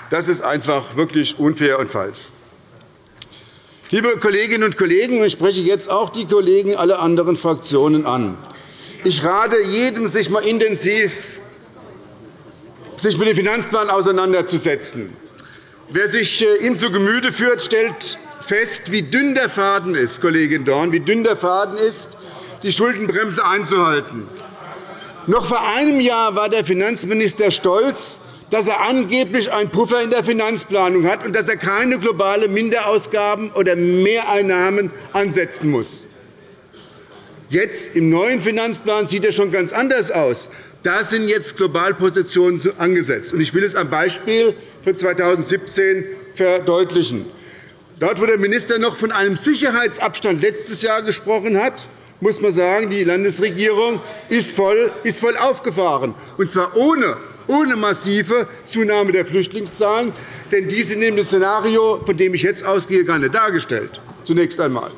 das ist einfach wirklich unfair und falsch. Liebe Kolleginnen und Kollegen, ich spreche jetzt auch die Kollegen aller anderen Fraktionen an. Ich rate jedem, sich einmal intensiv sich mit dem Finanzplan auseinanderzusetzen. Wer sich äh, ihm zu Gemüte führt, stellt fest, wie dünn der Faden ist, Kollegin Dorn, wie dünn der Faden ist, die Schuldenbremse einzuhalten. Noch vor einem Jahr war der Finanzminister stolz, dass er angeblich einen Puffer in der Finanzplanung hat und dass er keine globalen Minderausgaben oder Mehreinnahmen ansetzen muss. Jetzt im neuen Finanzplan sieht er schon ganz anders aus. Da sind jetzt Globalpositionen angesetzt. Ich will es am Beispiel für 2017 verdeutlichen. Dort, wo der Minister noch von einem Sicherheitsabstand letztes Jahr gesprochen hat, muss man sagen, die Landesregierung ist voll, ist voll aufgefahren, und zwar ohne, ohne massive Zunahme der Flüchtlingszahlen. Denn die sind in dem Szenario, von dem ich jetzt ausgehe, gar nicht dargestellt. Zunächst einmal.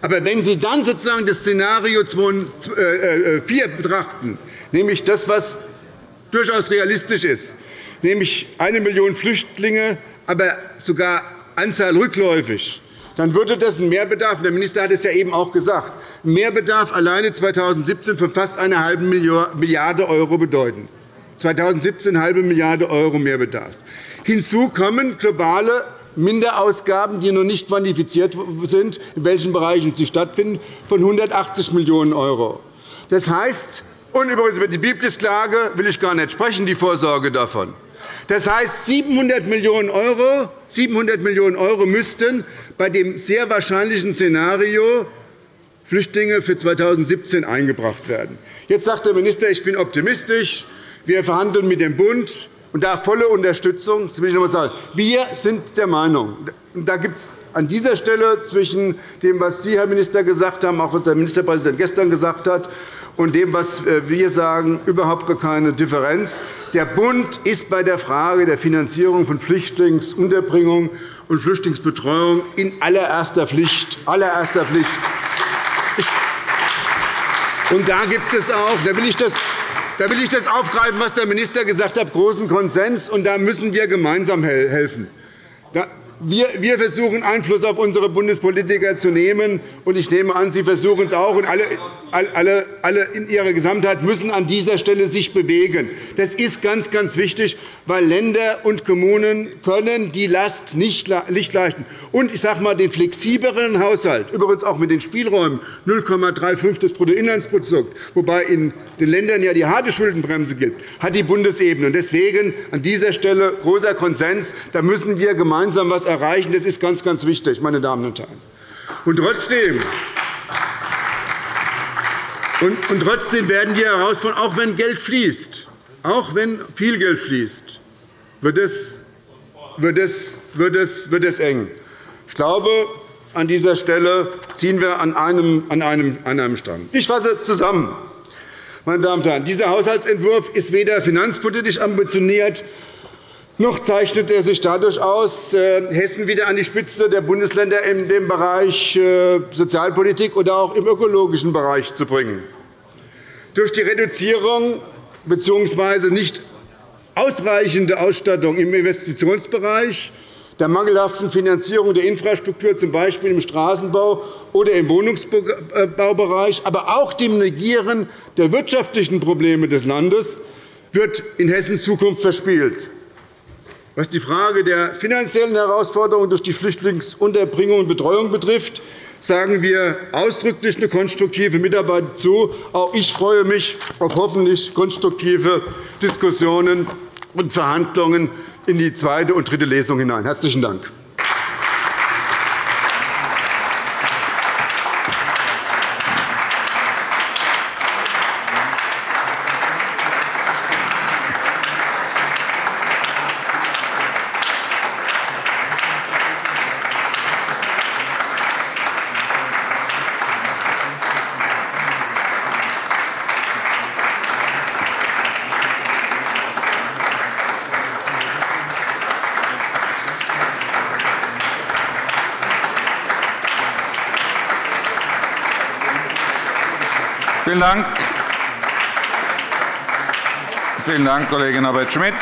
Aber wenn Sie dann sozusagen das Szenario 4 äh, äh, betrachten, nämlich das, was durchaus realistisch ist, nämlich eine Million Flüchtlinge, aber sogar Anzahl rückläufig, dann würde das einen Mehrbedarf, der Minister hat es ja eben auch gesagt, Mehrbedarf alleine 2017 von fast einer halben Milliarde € bedeuten. 2017 eine halbe Milliarde € Mehrbedarf. Hinzu kommen globale Minderausgaben, die noch nicht quantifiziert sind, in welchen Bereichen sie stattfinden, von 180 Millionen €. Das heißt, und übrigens über die Biblisklage will ich gar nicht sprechen, die Vorsorge davon. Das heißt, 700 Millionen €, 700 Millionen € müssten bei dem sehr wahrscheinlichen Szenario Flüchtlinge für 2017 eingebracht werden. Jetzt sagt der Minister, ich bin optimistisch. Wir verhandeln mit dem Bund und da volle Unterstützung. Das will ich noch einmal sagen. Wir sind der Meinung, da gibt es an dieser Stelle zwischen dem, was Sie, Herr Minister, gesagt haben, auch was der Ministerpräsident gestern gesagt hat, und dem, was äh, wir sagen, überhaupt keine Differenz. Der Bund ist bei der Frage der Finanzierung von Flüchtlingsunterbringung und Flüchtlingsbetreuung in allererster Pflicht. Allererster Pflicht. Und da gibt es auch, da will ich das da will ich das aufgreifen, was der Minister gesagt hat, großen Konsens. Und da müssen wir gemeinsam helfen. Wir versuchen, Einfluss auf unsere Bundespolitiker zu nehmen. und Ich nehme an, Sie versuchen es auch. Und alle, alle, alle in ihrer Gesamtheit müssen an dieser Stelle sich bewegen. Das ist ganz, ganz wichtig, weil Länder und Kommunen können die Last nicht leisten. Und ich sage einmal, den flexibleren Haushalt, übrigens auch mit den Spielräumen 0,35 des Bruttoinlandsprodukts, wobei in den Ländern ja die harte Schuldenbremse gibt, hat die Bundesebene. Deswegen an dieser Stelle großer Konsens. Da müssen wir gemeinsam etwas erreichen. Das ist ganz, ganz wichtig, meine Damen und Herren. Und trotzdem, und trotzdem werden die Herausforderungen, auch wenn Geld fließt, auch wenn viel Geld fließt, wird es, wird es, wird es, wird es eng. Ich glaube, an dieser Stelle ziehen wir an einem, an einem, an einem Strang. Ich fasse zusammen. Meine Damen und Herren, dieser Haushaltsentwurf ist weder finanzpolitisch ambitioniert noch zeichnet er sich dadurch aus, äh, Hessen wieder an die Spitze der Bundesländer in dem Bereich äh, Sozialpolitik oder auch im ökologischen Bereich zu bringen. Durch die Reduzierung bzw. nicht ausreichende Ausstattung im Investitionsbereich, der mangelhaften Finanzierung der Infrastruktur, z. B. im Straßenbau oder im Wohnungsbaubereich, aber auch dem Negieren der wirtschaftlichen Probleme des Landes wird in Hessen Zukunft verspielt. Was die Frage der finanziellen Herausforderungen durch die Flüchtlingsunterbringung und Betreuung betrifft, sagen wir ausdrücklich eine konstruktive Mitarbeit zu. Auch ich freue mich auf hoffentlich konstruktive Diskussionen und Verhandlungen in die zweite und dritte Lesung hinein. – Herzlichen Dank. Dank. Vielen Dank, Kollegin Norbert-Schmidt.